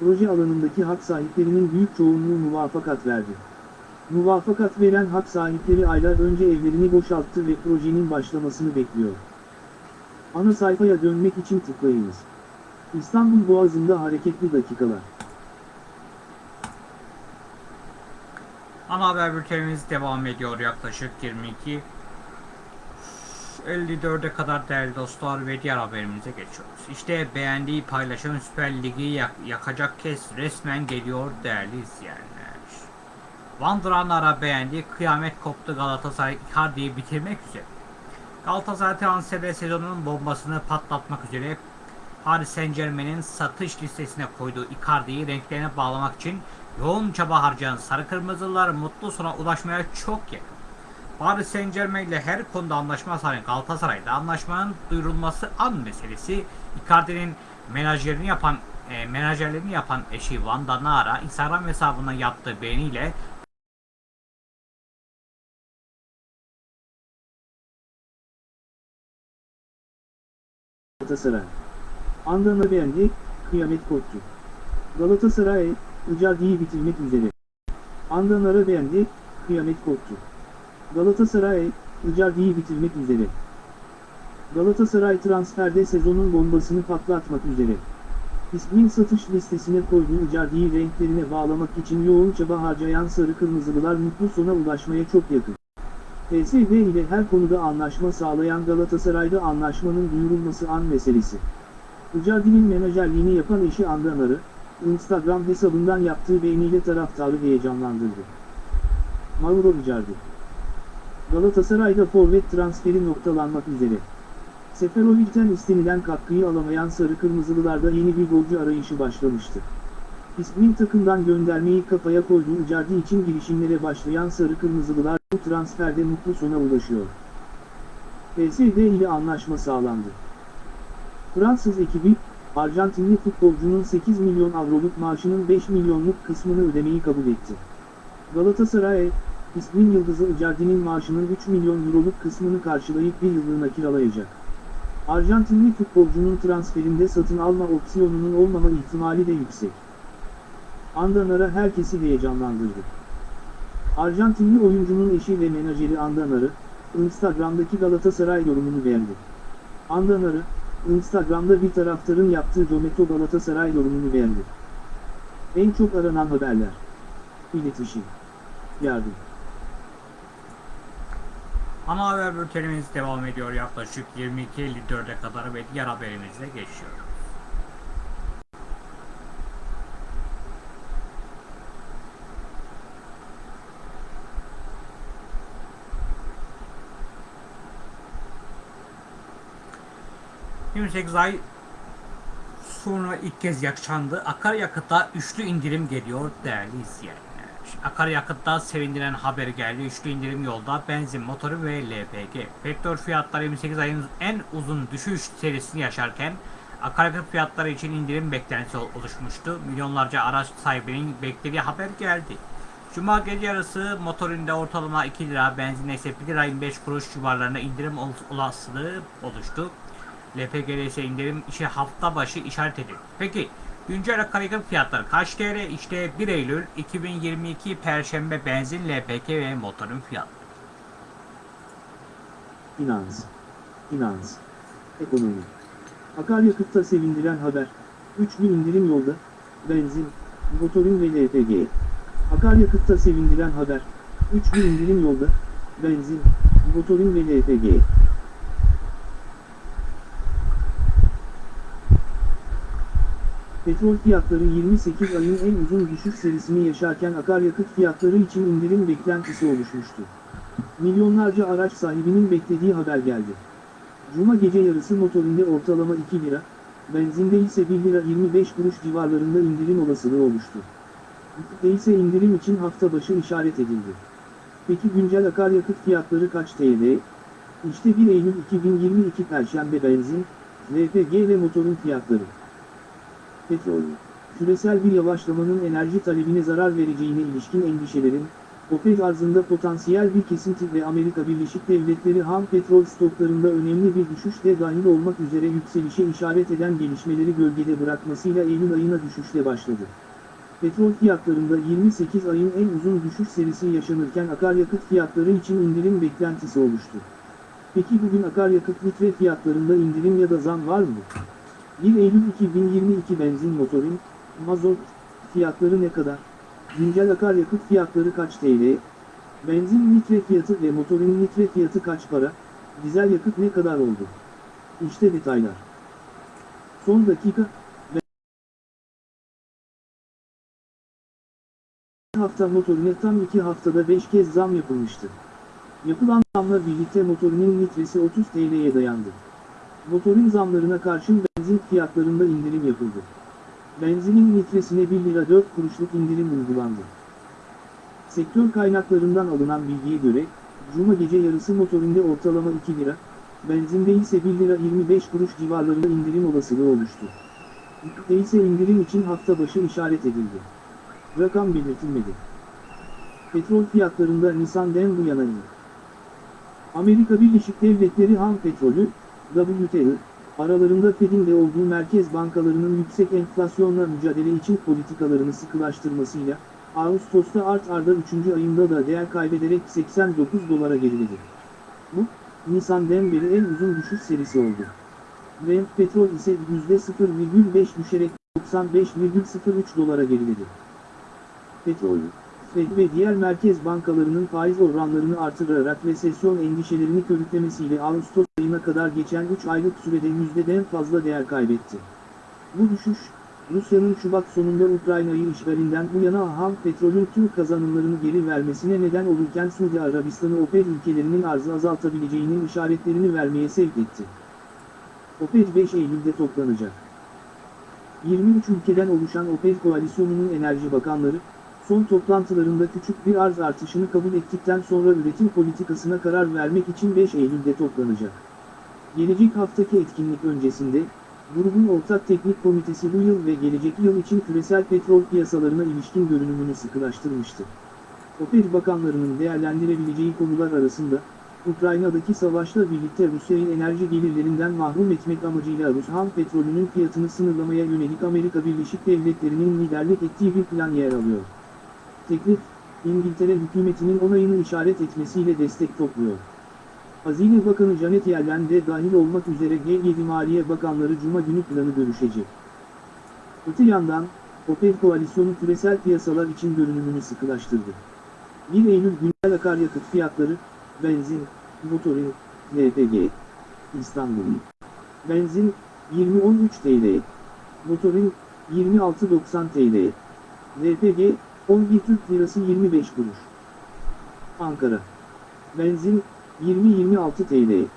proje alanındaki hak sahiplerinin büyük çoğunluğu muvafakat verdi. Muvafakat veren hak sahipleri aylar önce evlerini boşalttı ve projenin başlamasını bekliyor. Ana sayfaya dönmek için tıklayınız. İstanbul Boğazı'nda hareketli dakikalar. Ana haber bültenimiz devam ediyor yaklaşık 22 54'e kadar değerli dostlar ve diğer haberimize geçiyoruz. İşte beğendiği paylaşan Süper Lig'i yak- yakacak kez resmen geliyor değerli izleyenler. Vandıranlara beğendiği kıyamet koptu Galatasaray Icardi'yi bitirmek üzere. Galatasaray transfer sezonunun bombasını patlatmak üzere Paris Saint Germain'in satış listesine koyduğu Icardi'yi renklerine bağlamak için yoğun çaba harcayan Sarı Kırmızılar mutlu sona ulaşmaya çok yakın. Paris Saint Germain ile her konuda anlaşma sağlayan Galatasaray'da anlaşmanın duyurulması an meselesi Icardi'nin menajerini yapan e, menajerlerini yapan eşi Vanda Nara Instagram hesabına yaptığı beğeniyle Galatasaray. Andana beğendi, kıyamet koptu. Galatasaray, Icardi'yi bitirmek üzere. Andanara beğendi, kıyamet koptu. Galatasaray, Icardi'yi bitirmek üzere. Galatasaray transferde sezonun bombasını patlatmak üzere. İsmin satış listesine koyduğu Icardi'yi renklerine bağlamak için yoğun çaba harcayan Sarı Kırmızılılar mutlu sona ulaşmaya çok yakın. PSD ile her konuda anlaşma sağlayan Galatasaray'da anlaşmanın duyurulması an meselesi. Icardi'nin menajerliğini yapan eşi Andanar'ı, Instagram hesabından yaptığı beğeniyle taraftarı heyecanlandırdı. Mauro Icardi Galatasaray'da forvet transferi noktalanmak üzere. Seferovic'ten istenilen katkıyı alamayan Sarı Kırmızılılarda yeni bir golcü arayışı başlamıştı. İsmin takımdan göndermeyi kafaya koyduğu Icardi için girişimlere başlayan Sarı Kırmızılılar bu transferde mutlu sona ulaşıyor. PSD ile anlaşma sağlandı. Fransız ekibi, Arjantinli futbolcunun 8 milyon avroluk maaşının 5 milyonluk kısmını ödemeyi kabul etti. Galatasaray, ismin yıldızı Icardi'nin maaşının 3 milyon euroluk kısmını karşılayıp bir yıllığına kiralayacak. Arjantinli futbolcunun transferinde satın alma opsiyonunun olmama ihtimali de yüksek. Andanara herkesi heyecanlandırdı. Arjantinli oyuncunun eşi ve menajeri Andanar'ı, Instagram'daki Galatasaray yorumunu beğendi. Andanar'ı, Instagram'da bir taraftarın yaptığı Dometo Galatasaray yorumunu beğendi. En çok aranan haberler. İletişim. Yardım. Ana haber bültenimiz devam ediyor yaklaşık 22.54'e kadar ve diğer haberimize geçiyoruz. %28 ay sonra ilk kez yaşandı. Akaryakıta üçlü indirim geliyor değerli izleyenler. Akaryakıtta sevindiren haber geldi. Üçlü indirim yolda benzin motoru ve LPG. Petrol fiyatları 28 ayın en uzun düşüş serisini yaşarken akaryakıt fiyatları için indirim beklentisi oluşmuştu. Milyonlarca araç sahibinin beklediği haber geldi. Cuma gece yarısı motorinde ortalama 2 lira, benzinde ise 1 lira 25 kuruş civarlarında indirim ol- olasılığı oluştu. LPG'de ise indirim işi hafta başı işaret edildi. Peki güncel akaryakıt fiyatları kaç TL? İşte 1 Eylül 2022 Perşembe benzin, LPG ve motorun fiyatları. Finans. Finans. Ekonomi. Akaryakıtta sevindiren haber. Üçlü indirim yolda. Benzin, motorin ve LPG. Akaryakıtta sevindiren haber. Üçlü indirim yolda. Benzin, motorin ve LPG. Petrol fiyatları 28 ayın en uzun düşüş serisini yaşarken akaryakıt fiyatları için indirim beklentisi oluşmuştu. Milyonlarca araç sahibinin beklediği haber geldi. Cuma gece yarısı motorinde ortalama 2 lira, benzinde ise 1 lira 25 kuruş civarlarında indirim olasılığı oluştu. Yakıtta ise indirim için hafta başı işaret edildi. Peki güncel akaryakıt fiyatları kaç TL? İşte 1 Eylül 2022 Perşembe benzin, LPG ve motorun fiyatları. Petrol, küresel bir yavaşlamanın enerji talebine zarar vereceğine ilişkin endişelerin, OPEC arzında potansiyel bir kesinti ve Amerika Birleşik Devletleri ham petrol stoklarında önemli bir düşüş de dahil olmak üzere yükselişe işaret eden gelişmeleri gölgede bırakmasıyla Eylül ayına düşüşle başladı. Petrol fiyatlarında 28 ayın en uzun düşüş serisi yaşanırken akaryakıt fiyatları için indirim beklentisi oluştu. Peki bugün akaryakıt litre fiyatlarında indirim ya da zam var mı? 1 Eylül 2022 benzin motorin, mazot, fiyatları ne kadar? Güncel akaryakıt fiyatları kaç TL? Benzin litre fiyatı ve motorin litre fiyatı kaç para? Dizel yakıt ne kadar oldu? İşte detaylar. Son dakika, hafta motorine tam 2 haftada 5 kez zam yapılmıştı. Yapılan zamla birlikte motorinin litresi 30 TL'ye dayandı. Motorin zamlarına karşın benzin fiyatlarında indirim yapıldı. Benzinin litresine 1 lira 4 kuruşluk indirim uygulandı. Sektör kaynaklarından alınan bilgiye göre, Cuma gece yarısı motorinde ortalama 2 lira, benzinde ise 1 lira 25 kuruş civarlarında indirim olasılığı oluştu. Yakıtta ise indirim için hafta başı işaret edildi. Rakam belirtilmedi. Petrol fiyatlarında Nisan'dan bu yana indi. Amerika Birleşik Devletleri ham petrolü, WTI, aralarında Fed'in de olduğu merkez bankalarının yüksek enflasyonla mücadele için politikalarını sıkılaştırmasıyla, Ağustos'ta art arda 3. ayında da değer kaybederek 89 dolara geriledi. Bu, Nisan'dan beri en uzun düşüş serisi oldu. Brent petrol ise %0,5 düşerek 95,03 dolara geriledi. Petrol, Fed ve diğer merkez bankalarının faiz oranlarını artırarak resesyon endişelerini körüklemesiyle Ağustos ayına kadar geçen 3 aylık sürede yüzdeden fazla değer kaybetti. Bu düşüş, Rusya'nın Şubat sonunda Ukrayna'yı işgalinden bu yana ham petrolün tüm kazanımlarını geri vermesine neden olurken Suudi Arabistan'ı OPEC ülkelerinin arzı azaltabileceğinin işaretlerini vermeye sevk etti. OPEC 5 Eylül'de toplanacak. 23 ülkeden oluşan OPEC koalisyonunun enerji bakanları, son toplantılarında küçük bir arz artışını kabul ettikten sonra üretim politikasına karar vermek için 5 Eylül'de toplanacak. Gelecek haftaki etkinlik öncesinde, grubun ortak teknik komitesi bu yıl ve gelecek yıl için küresel petrol piyasalarına ilişkin görünümünü sıkılaştırmıştı. OPEC bakanlarının değerlendirebileceği konular arasında, Ukrayna'daki savaşla birlikte Rusya'yı enerji gelirlerinden mahrum etmek amacıyla Rus ham petrolünün fiyatını sınırlamaya yönelik Amerika Birleşik Devletleri'nin liderlik ettiği bir plan yer alıyor. Teklif, İngiltere hükümetinin onayını işaret etmesiyle destek topluyor. Hazine Bakanı Janet Yellen de dahil olmak üzere G7 Maliye Bakanları Cuma günü planı görüşecek. Öte yandan, OPEC koalisyonu küresel piyasalar için görünümünü sıkılaştırdı. 1 Eylül güncel akaryakıt fiyatları, benzin, motorin, LPG, İstanbul. Benzin, 20.13 TL. Motorin, 26.90 TL. LPG, 11 Türk Lirası 25 kuruş. Ankara. Benzin, 20-26 TL.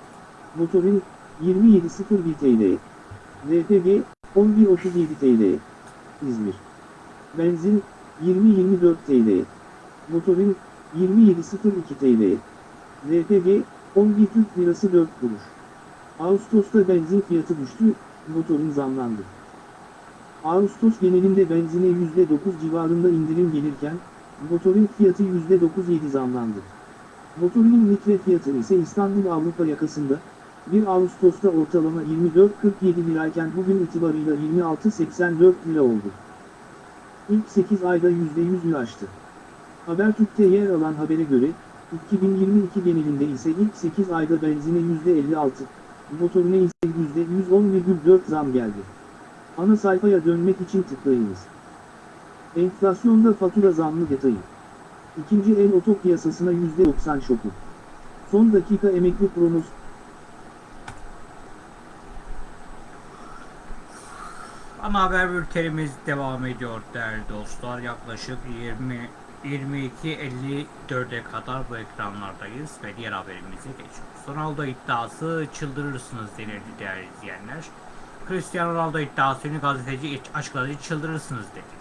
Motorin, 27.01 TL. LPG 11.37 TL. İzmir. Benzin 20.24 TL. Motorin 27.02 TL. LPG 11 Türk Lirası 4 kuruş. Ağustos'ta benzin fiyatı düştü, motorin zamlandı. Ağustos genelinde benzine %9 civarında indirim gelirken, motorin fiyatı %9.7 zamlandı. Motorinin litre fiyatı ise İstanbul Avrupa yakasında, 1 Ağustos'ta ortalama 24.47 lirayken bugün itibarıyla 26.84 lira oldu. İlk 8 ayda %100'ü aştı. Habertürk'te yer alan habere göre, 2022 genelinde ise ilk 8 ayda benzine %56, motorine ise %110,4 zam geldi. Ana sayfaya dönmek için tıklayınız. Enflasyonda fatura zammı detayı. İkinci el oto piyasasına %90 şoku. Son dakika emekli promosu. Ana haber bültenimiz devam ediyor değerli dostlar. Yaklaşık 20 22.54'e kadar bu ekranlardayız ve diğer haberimize geçiyoruz. Ronaldo iddiası çıldırırsınız denildi değerli izleyenler. Cristiano Ronaldo iddiasını gazeteci açıkladı çıldırırsınız dedi.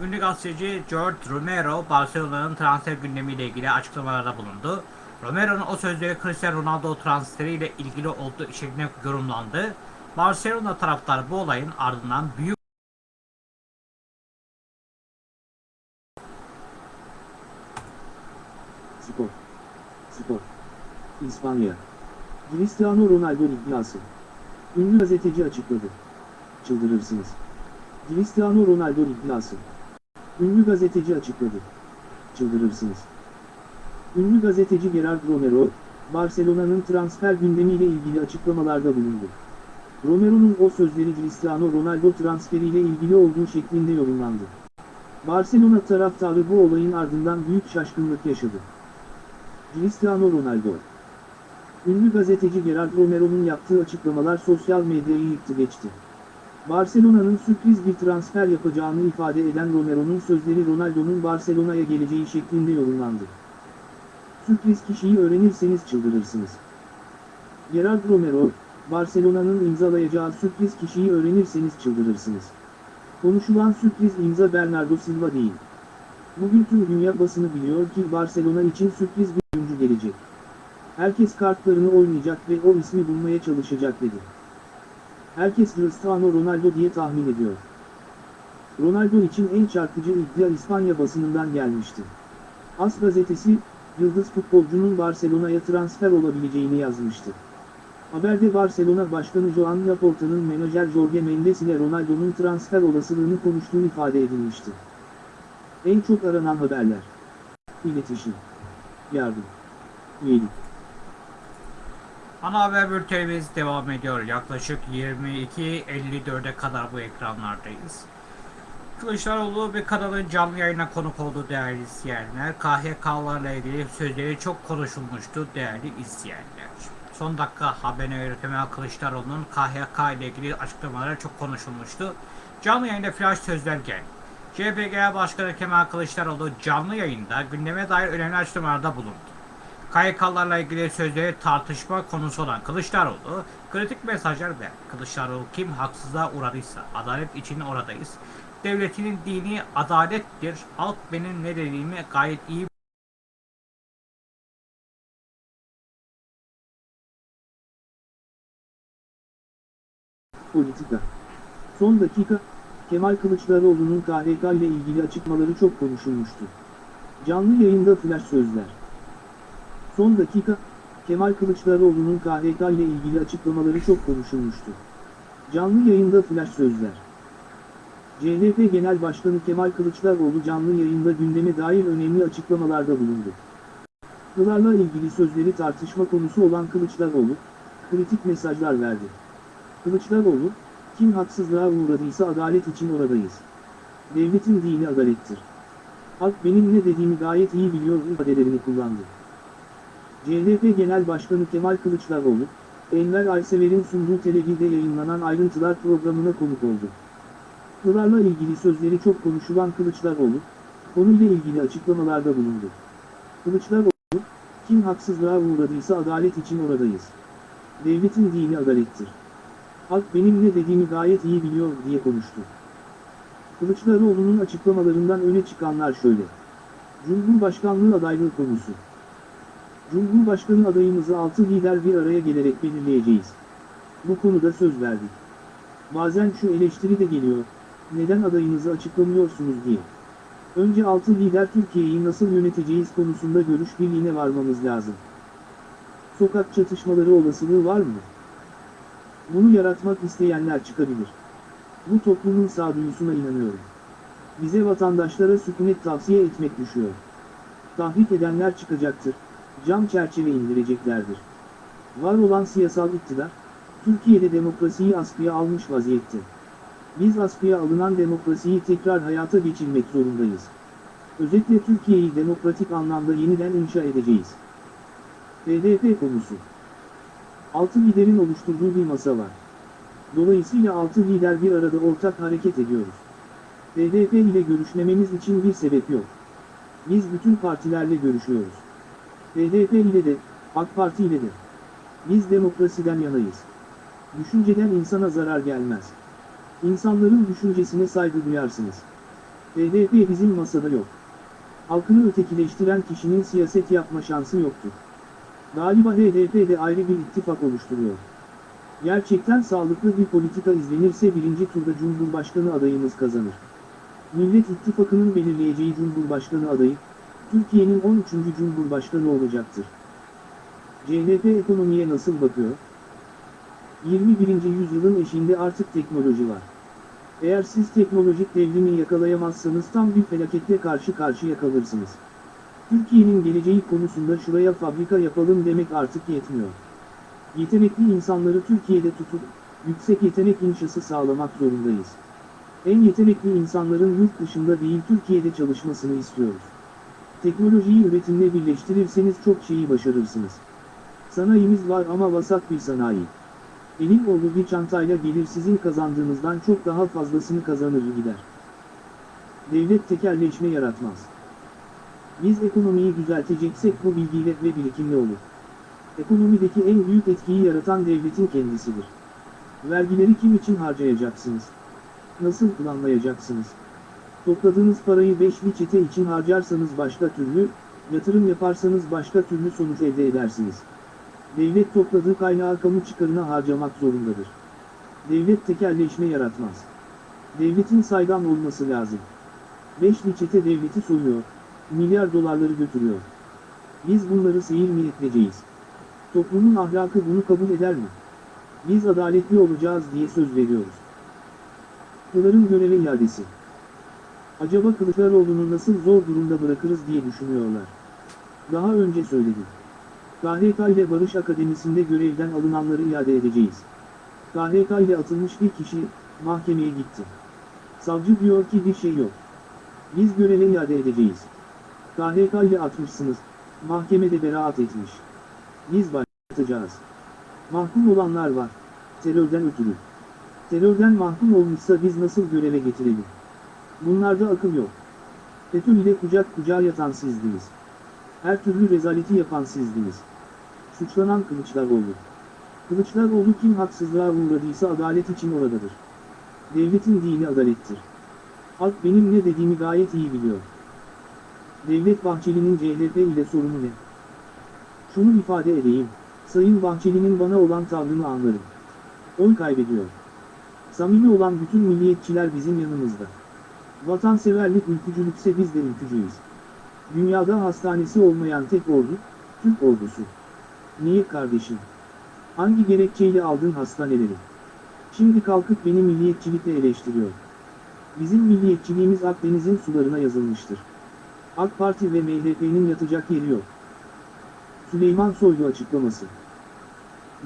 Ünlü gazeteci George Romero Barcelona'nın transfer gündemiyle ilgili açıklamalarda bulundu. Romero'nun o sözleri Cristiano Ronaldo transferiyle ilgili olduğu şeklinde yorumlandı. Barcelona taraftarı bu olayın ardından büyük Spor. Spor. İspanya. Cristiano Ronaldo iddiası. Ünlü gazeteci açıkladı. Çıldırırsınız. Cristiano Ronaldo iddiası. Ünlü gazeteci açıkladı. Çıldırırsınız. Ünlü gazeteci Gerard Romero, Barcelona'nın transfer gündemiyle ilgili açıklamalarda bulundu. Romero'nun o sözleri Cristiano Ronaldo transferiyle ilgili olduğu şeklinde yorumlandı. Barcelona taraftarı bu olayın ardından büyük şaşkınlık yaşadı. Cristiano Ronaldo Ünlü gazeteci Gerard Romero'nun yaptığı açıklamalar sosyal medyayı yıktı geçti. Barcelona'nın sürpriz bir transfer yapacağını ifade eden Romero'nun sözleri Ronaldo'nun Barcelona'ya geleceği şeklinde yorumlandı. Sürpriz kişiyi öğrenirseniz çıldırırsınız. Gerard Romero, Barcelona'nın imzalayacağı sürpriz kişiyi öğrenirseniz çıldırırsınız. Konuşulan sürpriz imza Bernardo Silva değil. Bugün tüm dünya basını biliyor ki Barcelona için sürpriz bir oyuncu gelecek. Herkes kartlarını oynayacak ve o ismi bulmaya çalışacak dedi. Herkes Cristiano Ronaldo diye tahmin ediyor. Ronaldo için en çarpıcı iddia İspanya basınından gelmişti. As gazetesi, yıldız futbolcunun Barcelona'ya transfer olabileceğini yazmıştı. Haberde Barcelona Başkanı Joan Laporta'nın menajer Jorge Mendes ile Ronaldo'nun transfer olasılığını konuştuğu ifade edilmişti. En çok aranan haberler. İletişim. Yardım. Üyelik. Ana haber bültenimiz devam ediyor. Yaklaşık 22.54'e kadar bu ekranlardayız. Kılıçdaroğlu bir kanalın canlı yayına konuk oldu değerli izleyenler. KHK'larla ilgili sözleri çok konuşulmuştu değerli izleyenler. Son dakika haberine Kemal Kılıçdaroğlu'nun KHK ile ilgili açıklamaları çok konuşulmuştu. Canlı yayında flash sözler geldi. CHP Genel Başkanı Kemal Kılıçdaroğlu canlı yayında gündeme dair önemli açıklamalarda bulundu. KYK'larla ilgili sözleri tartışma konusu olan Kılıçdaroğlu kritik mesajlar ver. Kılıçdaroğlu kim haksızlığa uğradıysa adalet için oradayız. Devletinin dini adalettir. Halk benim ne dediğimi gayet iyi Politika. Son dakika, Kemal Kılıçdaroğlu'nun KHK ile ilgili açıklamaları çok konuşulmuştu. Canlı yayında flash sözler. Son dakika, Kemal Kılıçdaroğlu'nun KHK ile ilgili açıklamaları çok konuşulmuştu. Canlı yayında flash sözler. CHP Genel Başkanı Kemal Kılıçdaroğlu canlı yayında gündeme dair önemli açıklamalarda bulundu. Kılarla ilgili sözleri tartışma konusu olan Kılıçdaroğlu, kritik mesajlar verdi. Kılıçdaroğlu, kim haksızlığa uğradıysa adalet için oradayız. Devletin dini adalettir. Halk benim ne dediğimi gayet iyi biliyor ifadelerini kullandı. CHP Genel Başkanı Kemal Kılıçdaroğlu, Enver Aysever'in sunduğu TRT'de yayınlanan ayrıntılar programına konuk oldu. Kılarla ilgili sözleri çok konuşulan Kılıçdaroğlu, konuyla ilgili açıklamalarda bulundu. Kılıçdaroğlu, kim haksızlığa uğradıysa adalet için oradayız. Devletin dini adalettir. Halk benim ne dediğimi gayet iyi biliyor diye konuştu. Kılıçdaroğlu'nun açıklamalarından öne çıkanlar şöyle. Cumhurbaşkanlığı adaylığı konusu. Cumhurbaşkanı adayımızı 6 lider bir araya gelerek belirleyeceğiz. Bu konuda söz verdik. Bazen şu eleştiri de geliyor, neden adayınızı açıklamıyorsunuz diye. Önce 6 lider Türkiye'yi nasıl yöneteceğiz konusunda görüş birliğine varmamız lazım. Sokak çatışmaları olasılığı var mı? Bunu yaratmak isteyenler çıkabilir. Bu toplumun sağduyusuna inanıyorum. Bize vatandaşlara sükunet tavsiye etmek düşüyor. Tahrik edenler çıkacaktır, cam çerçeve indireceklerdir. Var olan siyasal iktidar, Türkiye'de demokrasiyi askıya almış vaziyette. Biz askıya alınan demokrasiyi tekrar hayata geçirmek zorundayız. Özetle Türkiye'yi demokratik anlamda yeniden inşa edeceğiz. HDP konusu. Altı liderin oluşturduğu bir masa var. Dolayısıyla altı lider bir arada ortak hareket ediyoruz. HDP ile görüşmememiz için bir sebep yok. Biz bütün partilerle görüşüyoruz. HDP ile de, AK Parti ile de. Biz demokrasiden yanayız. Düşünceden insana zarar gelmez. İnsanların düşüncesine saygı duyarsınız. HDP bizim masada yok. Halkını ötekileştiren kişinin siyaset yapma şansı yoktur. Galiba HDP de ayrı bir ittifak oluşturuyor. Gerçekten sağlıklı bir politika izlenirse birinci turda Cumhurbaşkanı adayımız kazanır. Millet İttifakı'nın belirleyeceği Cumhurbaşkanı adayı, Türkiye'nin 13. Cumhurbaşkanı olacaktır. CHP ekonomiye nasıl bakıyor? 21. yüzyılın eşiğinde artık teknoloji var. Eğer siz teknolojik devrimi yakalayamazsanız tam bir felakette karşı karşıya kalırsınız. Türkiye'nin geleceği konusunda şuraya fabrika yapalım demek artık yetmiyor. Yetenekli insanları Türkiye'de tutup, yüksek yetenek inşası sağlamak zorundayız. En yetenekli insanların yurt dışında değil Türkiye'de çalışmasını istiyoruz. Teknolojiyi üretimle birleştirirseniz çok şeyi başarırsınız. Sanayimiz var ama vasat bir sanayi. Elin olduğu bir çantayla gelir sizin kazandığınızdan çok daha fazlasını kazanır gider. Devlet tekerleşme yaratmaz. Biz ekonomiyi düzelteceksek bu bilgiyle ve birikimle olur. Ekonomideki en büyük etkiyi yaratan devletin kendisidir. Vergileri kim için harcayacaksınız? Nasıl planlayacaksınız? Topladığınız parayı beşli çete için harcarsanız başka türlü, yatırım yaparsanız başka türlü sonuç elde edersiniz. Devlet topladığı kaynağı kamu çıkarına harcamak zorundadır. Devlet tekerleşme yaratmaz. Devletin saydam olması lazım. Beşli çete devleti soyuyor, milyar dolarları götürüyor. Biz bunları seyir mi edeceğiz? Toplumun ahlakı bunu kabul eder mi? Biz adaletli olacağız diye söz veriyoruz. Kılıların göreve iadesi. Acaba Kılıçdaroğlu'nu nasıl zor durumda bırakırız diye düşünüyorlar. Daha önce söyledim. KHK ile Barış Akademisi'nde görevden alınanları iade edeceğiz. KHK ile atılmış bir kişi, mahkemeye gitti. Savcı diyor ki bir şey yok. Biz göreve iade edeceğiz. KHK ile atmışsınız, mahkemede beraat etmiş. Biz başlatacağız. Mahkum olanlar var, terörden ötürü. Terörden mahkum olmuşsa biz nasıl göreve getirelim? Bunlarda akıl yok. FETÖ ile kucak kucağa yatan sizdiniz. Her türlü rezaleti yapan sizdiniz. Suçlanan Kılıçdaroğlu. Kılıçdaroğlu kim haksızlığa uğradıysa adalet için oradadır. Devletin dini adalettir. Halk benim ne dediğimi gayet iyi biliyor. Devlet Bahçeli'nin CHP ile sorunu ne? Şunu ifade edeyim, Sayın Bahçeli'nin bana olan tavrını anlarım. Oy kaybediyor. Samimi olan bütün milliyetçiler bizim yanımızda. Vatanseverlik ülkücülükse biz de ülkücüyüz. Dünyada hastanesi olmayan tek ordu, Türk ordusu. Niye kardeşim? Hangi gerekçeyle aldın hastaneleri? Şimdi kalkıp beni milliyetçilikle eleştiriyor. Bizim milliyetçiliğimiz Akdeniz'in sularına yazılmıştır. AK Parti ve MHP'nin yatacak yeri yok. Süleyman Soylu açıklaması.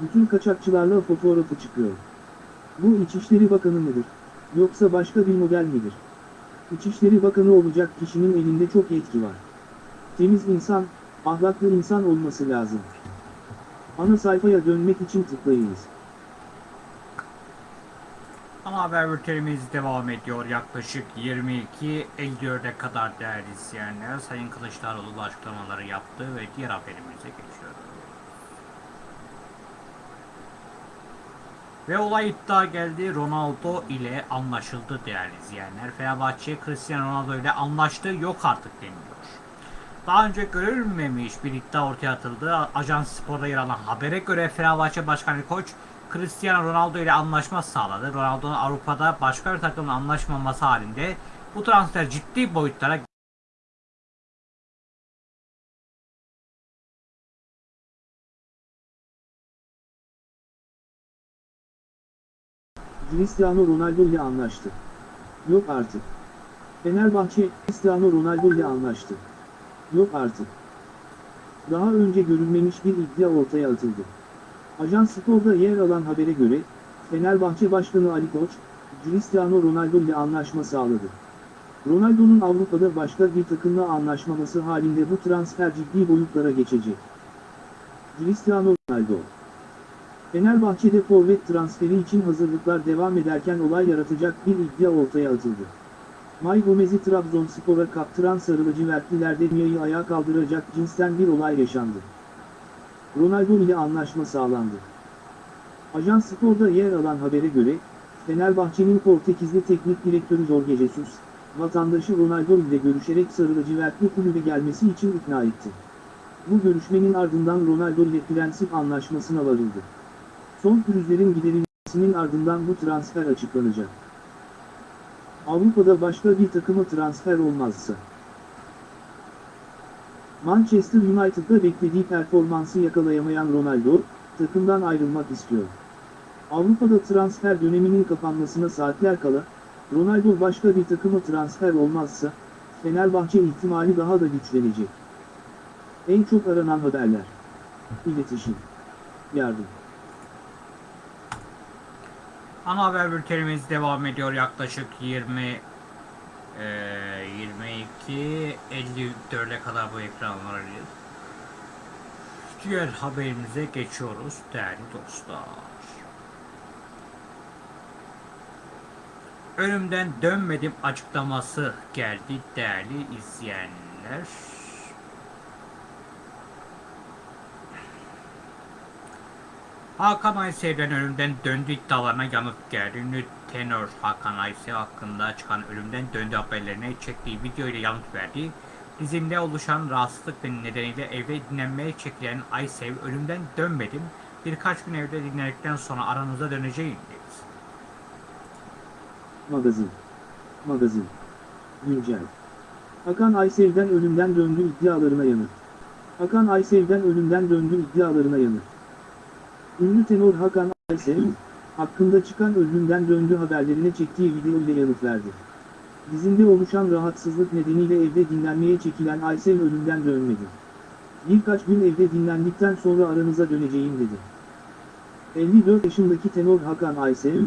Bütün kaçakçılarla fotoğrafı çıkıyor. Bu İçişleri Bakanı mıdır? Yoksa başka bir model midir? İçişleri Bakanı olacak kişinin elinde çok yetki var. Temiz insan, ahlaklı insan olması lazım. Ana sayfaya dönmek için tıklayınız. Ana haber bültenimiz devam ediyor. Yaklaşık 22.54'e kadar değerli izleyenler Sayın Kılıçdaroğlu açıklamaları yaptı ve diğer haberimize geçiyoruz. Ve olay iddia geldi Ronaldo ile anlaşıldı değerli izleyenler. Fenerbahçe Cristiano Ronaldo ile anlaştı yok artık deniliyor. Daha önce görülmemiş bir iddia ortaya atıldı. Ajans Spor'da yer alan habere göre Fenerbahçe Başkanı Koç Cristiano Ronaldo ile anlaşma sağladı. Ronaldo'nun Avrupa'da başka bir takımla anlaşmaması halinde bu transfer ciddi boyutlara Cristiano Ronaldo ile anlaştı. Yok artık. Fenerbahçe, Cristiano Ronaldo ile anlaştı. Yok artık. Daha önce görülmemiş bir iddia ortaya atıldı. Ajans Spor'da yer alan habere göre, Fenerbahçe Başkanı Ali Koç, Cristiano Ronaldo ile anlaşma sağladı. Ronaldo'nun Avrupa'da başka bir takımla anlaşmaması halinde bu transfer ciddi boyutlara geçecek. Cristiano Ronaldo Fenerbahçe'de forvet transferi için hazırlıklar devam ederken olay yaratacak bir iddia ortaya atıldı. May Gomez'i Trabzonspor'a kaptıran sarı lacivertlilerde dünyayı ayağa kaldıracak cinsten bir olay yaşandı. Ronaldo ile anlaşma sağlandı. Ajans Spor'da yer alan habere göre, Fenerbahçe'nin Portekizli teknik direktörü Jorge Jesus, vatandaşı Ronaldo ile görüşerek sarı lacivertli kulübe gelmesi için ikna etti. Bu görüşmenin ardından Ronaldo ile prensip anlaşmasına varıldı. Son pürüzlerin giderilmesinin ardından bu transfer açıklanacak. Avrupa'da başka bir takıma transfer olmazsa. Manchester United'da beklediği performansı yakalayamayan Ronaldo, takımdan ayrılmak istiyor. Avrupa'da transfer döneminin kapanmasına saatler kala, Ronaldo başka bir takıma transfer olmazsa, Fenerbahçe ihtimali daha da güçlenecek. En çok aranan haberler. İletişim. Yardım. Ana haber bültenimiz devam ediyor yaklaşık 20 eee 22 54'e kadar bu ekranlardayız. Diğer haberimize geçiyoruz değerli dostlar. Ölümden dönmedim açıklaması geldi değerli izleyenler. Hakan Aysel'den ölümden döndü iddialarına yanıt geldi. Ünlü tenor Hakan Aysel hakkında çıkan ölümden döndü haberlerine çektiği video ile yanıt verdi. Dizimde oluşan rahatsızlık nedeniyle evde dinlenmeye çekilen Aysel ölümden dönmedim. Birkaç gün evde dinlendikten sonra aranıza döneceğim dedi. Magazin. Magazin. Güncel. Hakan Aysel'den ölümden döndü iddialarına yanıt. Hakan Aysel'den ölümden döndü iddialarına yanıt. Ünlü tenor Hakan Aysel, hakkında çıkan ölümden döndü haberlerine çektiği video ile yanıt verdi. Dizinde oluşan rahatsızlık nedeniyle evde dinlenmeye çekilen Aysel ölümden dönmedi. Birkaç gün evde dinlendikten sonra aranıza döneceğim dedi. 54 yaşındaki tenor Hakan Aysel,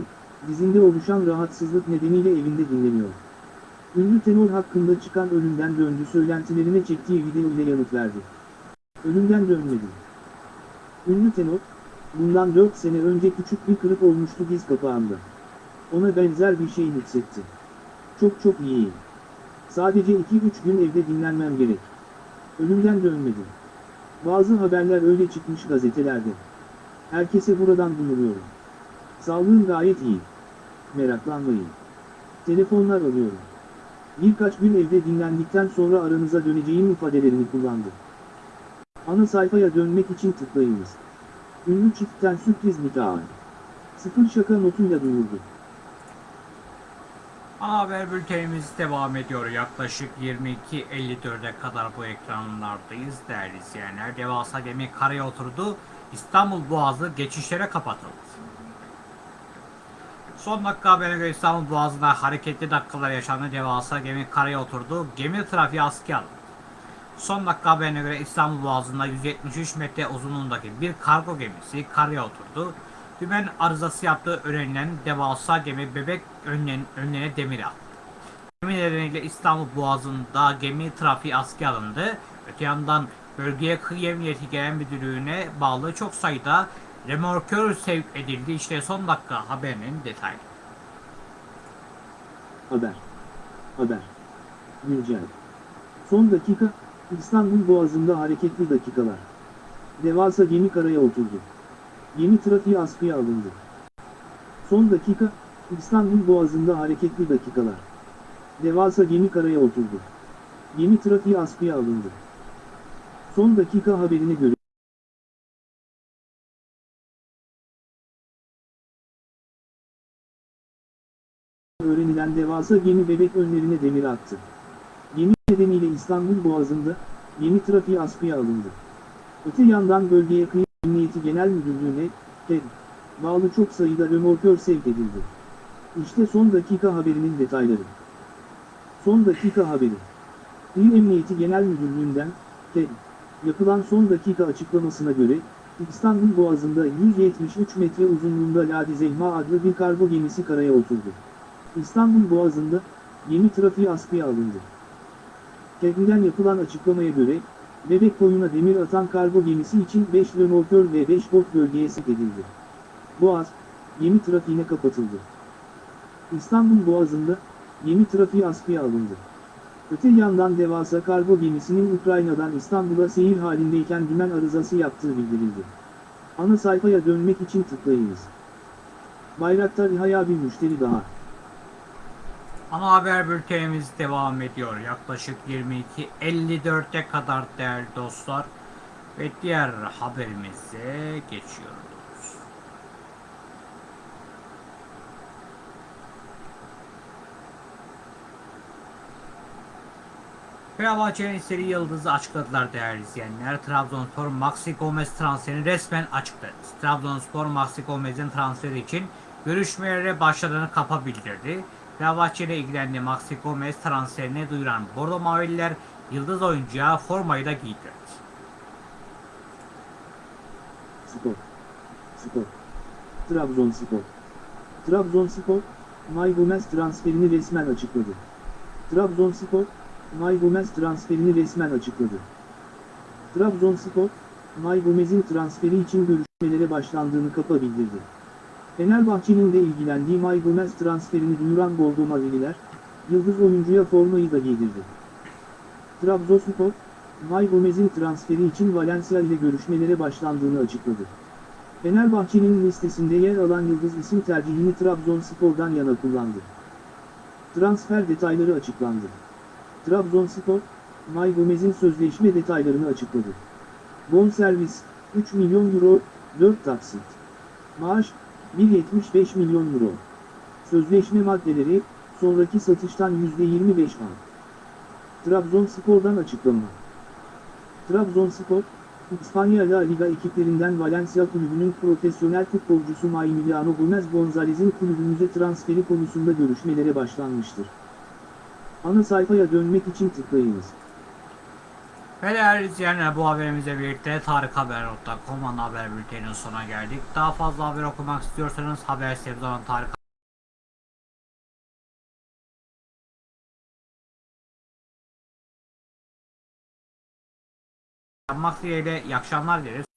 dizinde oluşan rahatsızlık nedeniyle evinde dinleniyor. Ünlü tenor hakkında çıkan ölümden döndü söylentilerine çektiği video ile yanıt verdi. Ölümden dönmedim. Ünlü tenor, bundan 4 sene önce küçük bir kırık olmuştu diz kapağında. Ona benzer bir şey hissetti. Çok çok iyiyim. Sadece 2-3 gün evde dinlenmem gerek. Ölümden dönmedim. Bazı haberler öyle çıkmış gazetelerde. Herkese buradan duyuruyorum. Sağlığım gayet iyi. Meraklanmayın. Telefonlar alıyorum. Birkaç gün evde dinlendikten sonra aranıza döneceğim ifadelerini kullandı. Ana sayfaya dönmek için tıklayınız. Ünlü çiftten sürpriz nikahı. Sıfır şaka notuyla duyurdu. Ana haber bültenimiz devam ediyor. Yaklaşık 22.54'e kadar bu ekranlardayız değerli izleyenler. Devasa gemi karaya oturdu. İstanbul Boğazı geçişlere kapatıldı. Son dakika haberine göre İstanbul Boğazı'nda hareketli dakikalar yaşandı. Devasa gemi karaya oturdu. Gemi trafiği askıya alındı. Son dakika haberine göre İstanbul Boğazı'nda 173 metre uzunluğundaki bir kargo gemisi karaya oturdu. Dümen arızası yaptığı öğrenilen devasa gemi bebek önlen, önlerine demir attı. Gemi nedeniyle İstanbul Boğazı'nda gemi trafiği askıya alındı. Öte yandan bölgeye Kıyı Emniyeti Genel Müdürlüğü'ne bağlı çok sayıda remorkör sevk edildi. İşte son dakika haberinin detaylı. Haber. Haber. Güncel. Son dakika, İstanbul Boğazı'nda hareketli dakikalar. Devasa gemi karaya oturdu. Gemi trafiği askıya alındı. Son dakika, İstanbul Boğazı'nda hareketli dakikalar. Devasa gemi karaya oturdu. Gemi trafiği askıya alındı. Son dakika haberine göre, öğrenilen devasa gemi bebek önlerine demir attı. Nedeniyle İstanbul Boğazı'nda, gemi trafiği askıya alındı. Öte yandan bölgeye kıyı Emniyeti Genel Müdürlüğü'ne, TED, bağlı çok sayıda römorkör sevk edildi. İşte son dakika haberinin detayları. Son dakika haberi. İl Emniyeti Genel Müdürlüğü'nden, TED, yapılan son dakika açıklamasına göre, İstanbul Boğazı'nda 173 metre uzunluğunda Ladi Zehma adlı bir kargo gemisi karaya oturdu. İstanbul Boğazı'nda, gemi trafiği askıya alındı. TED'den yapılan açıklamaya göre, Bebek koyuna demir atan kargo gemisi için 5 römorkör ve 5 bot bölgeye sevk edildi. Boğaz, gemi trafiğine kapatıldı. İstanbul Boğazı'nda, gemi trafiği askıya alındı. Öte yandan devasa kargo gemisinin Ukrayna'dan İstanbul'a seyir halindeyken dümen arızası yaptığı bildirildi. Ana sayfaya dönmek için tıklayınız. Bayraktar İHA'ya bir müşteri daha. Ana haber bültenimiz devam ediyor. Yaklaşık 22.54'e kadar değerli dostlar. Ve diğer haberimize geçiyoruz. Fenerbahçe'nin seri yıldızı açıkladılar değerli izleyenler. Trabzonspor Maxi Gomez transferini resmen açıkladı. Trabzonspor Maxi Gomez'in transferi için görüşmelere başladığını kapa bildirdi. Fenerbahçe ile ilgilendi Maxi Gomez transferini duyuran Bordo Mavililer yıldız oyuncuya formayı da giydirdi. Spor. Spor. Trabzonspor. Trabzonspor, May Gomez transferini resmen açıkladı. Trabzonspor, May Gomez transferini resmen açıkladı. Trabzonspor, May Gomez'in transferi için görüşmelere başlandığını kapa bildirdi. Fenerbahçe'nin de ilgilendiği May Gomez transferini duyuran Bordo Mavililer, yıldız oyuncuya formayı da giydirdi. Trabzonspor, May Gomez'in transferi için Valencia ile görüşmelere başlandığını açıkladı. Fenerbahçe'nin listesinde yer alan Yıldız isim tercihini Trabzonspor'dan yana kullandı. Transfer detayları açıklandı. Trabzonspor, May Gomez'in sözleşme detaylarını açıkladı. Bonservis, 3 milyon euro, 4 taksit. Maaş, 1.75 milyon euro. Sözleşme maddeleri, sonraki satıştan %25 al. Trabzonspor'dan açıklama. Trabzonspor, İspanya La Liga ekiplerinden Valencia kulübünün profesyonel futbolcusu Maymiliano Gomez Gonzalez'in kulübümüze transferi konusunda görüşmelere başlanmıştır. Ana sayfaya dönmek için tıklayınız. Ve değerli izleyenler bu haberimizle birlikte tarikhaber.com ana haber bülteninin sonuna geldik. Daha fazla haber okumak istiyorsanız haber sitemiz olan Tarık yapmak dileğiyle iyi akşamlar dileriz.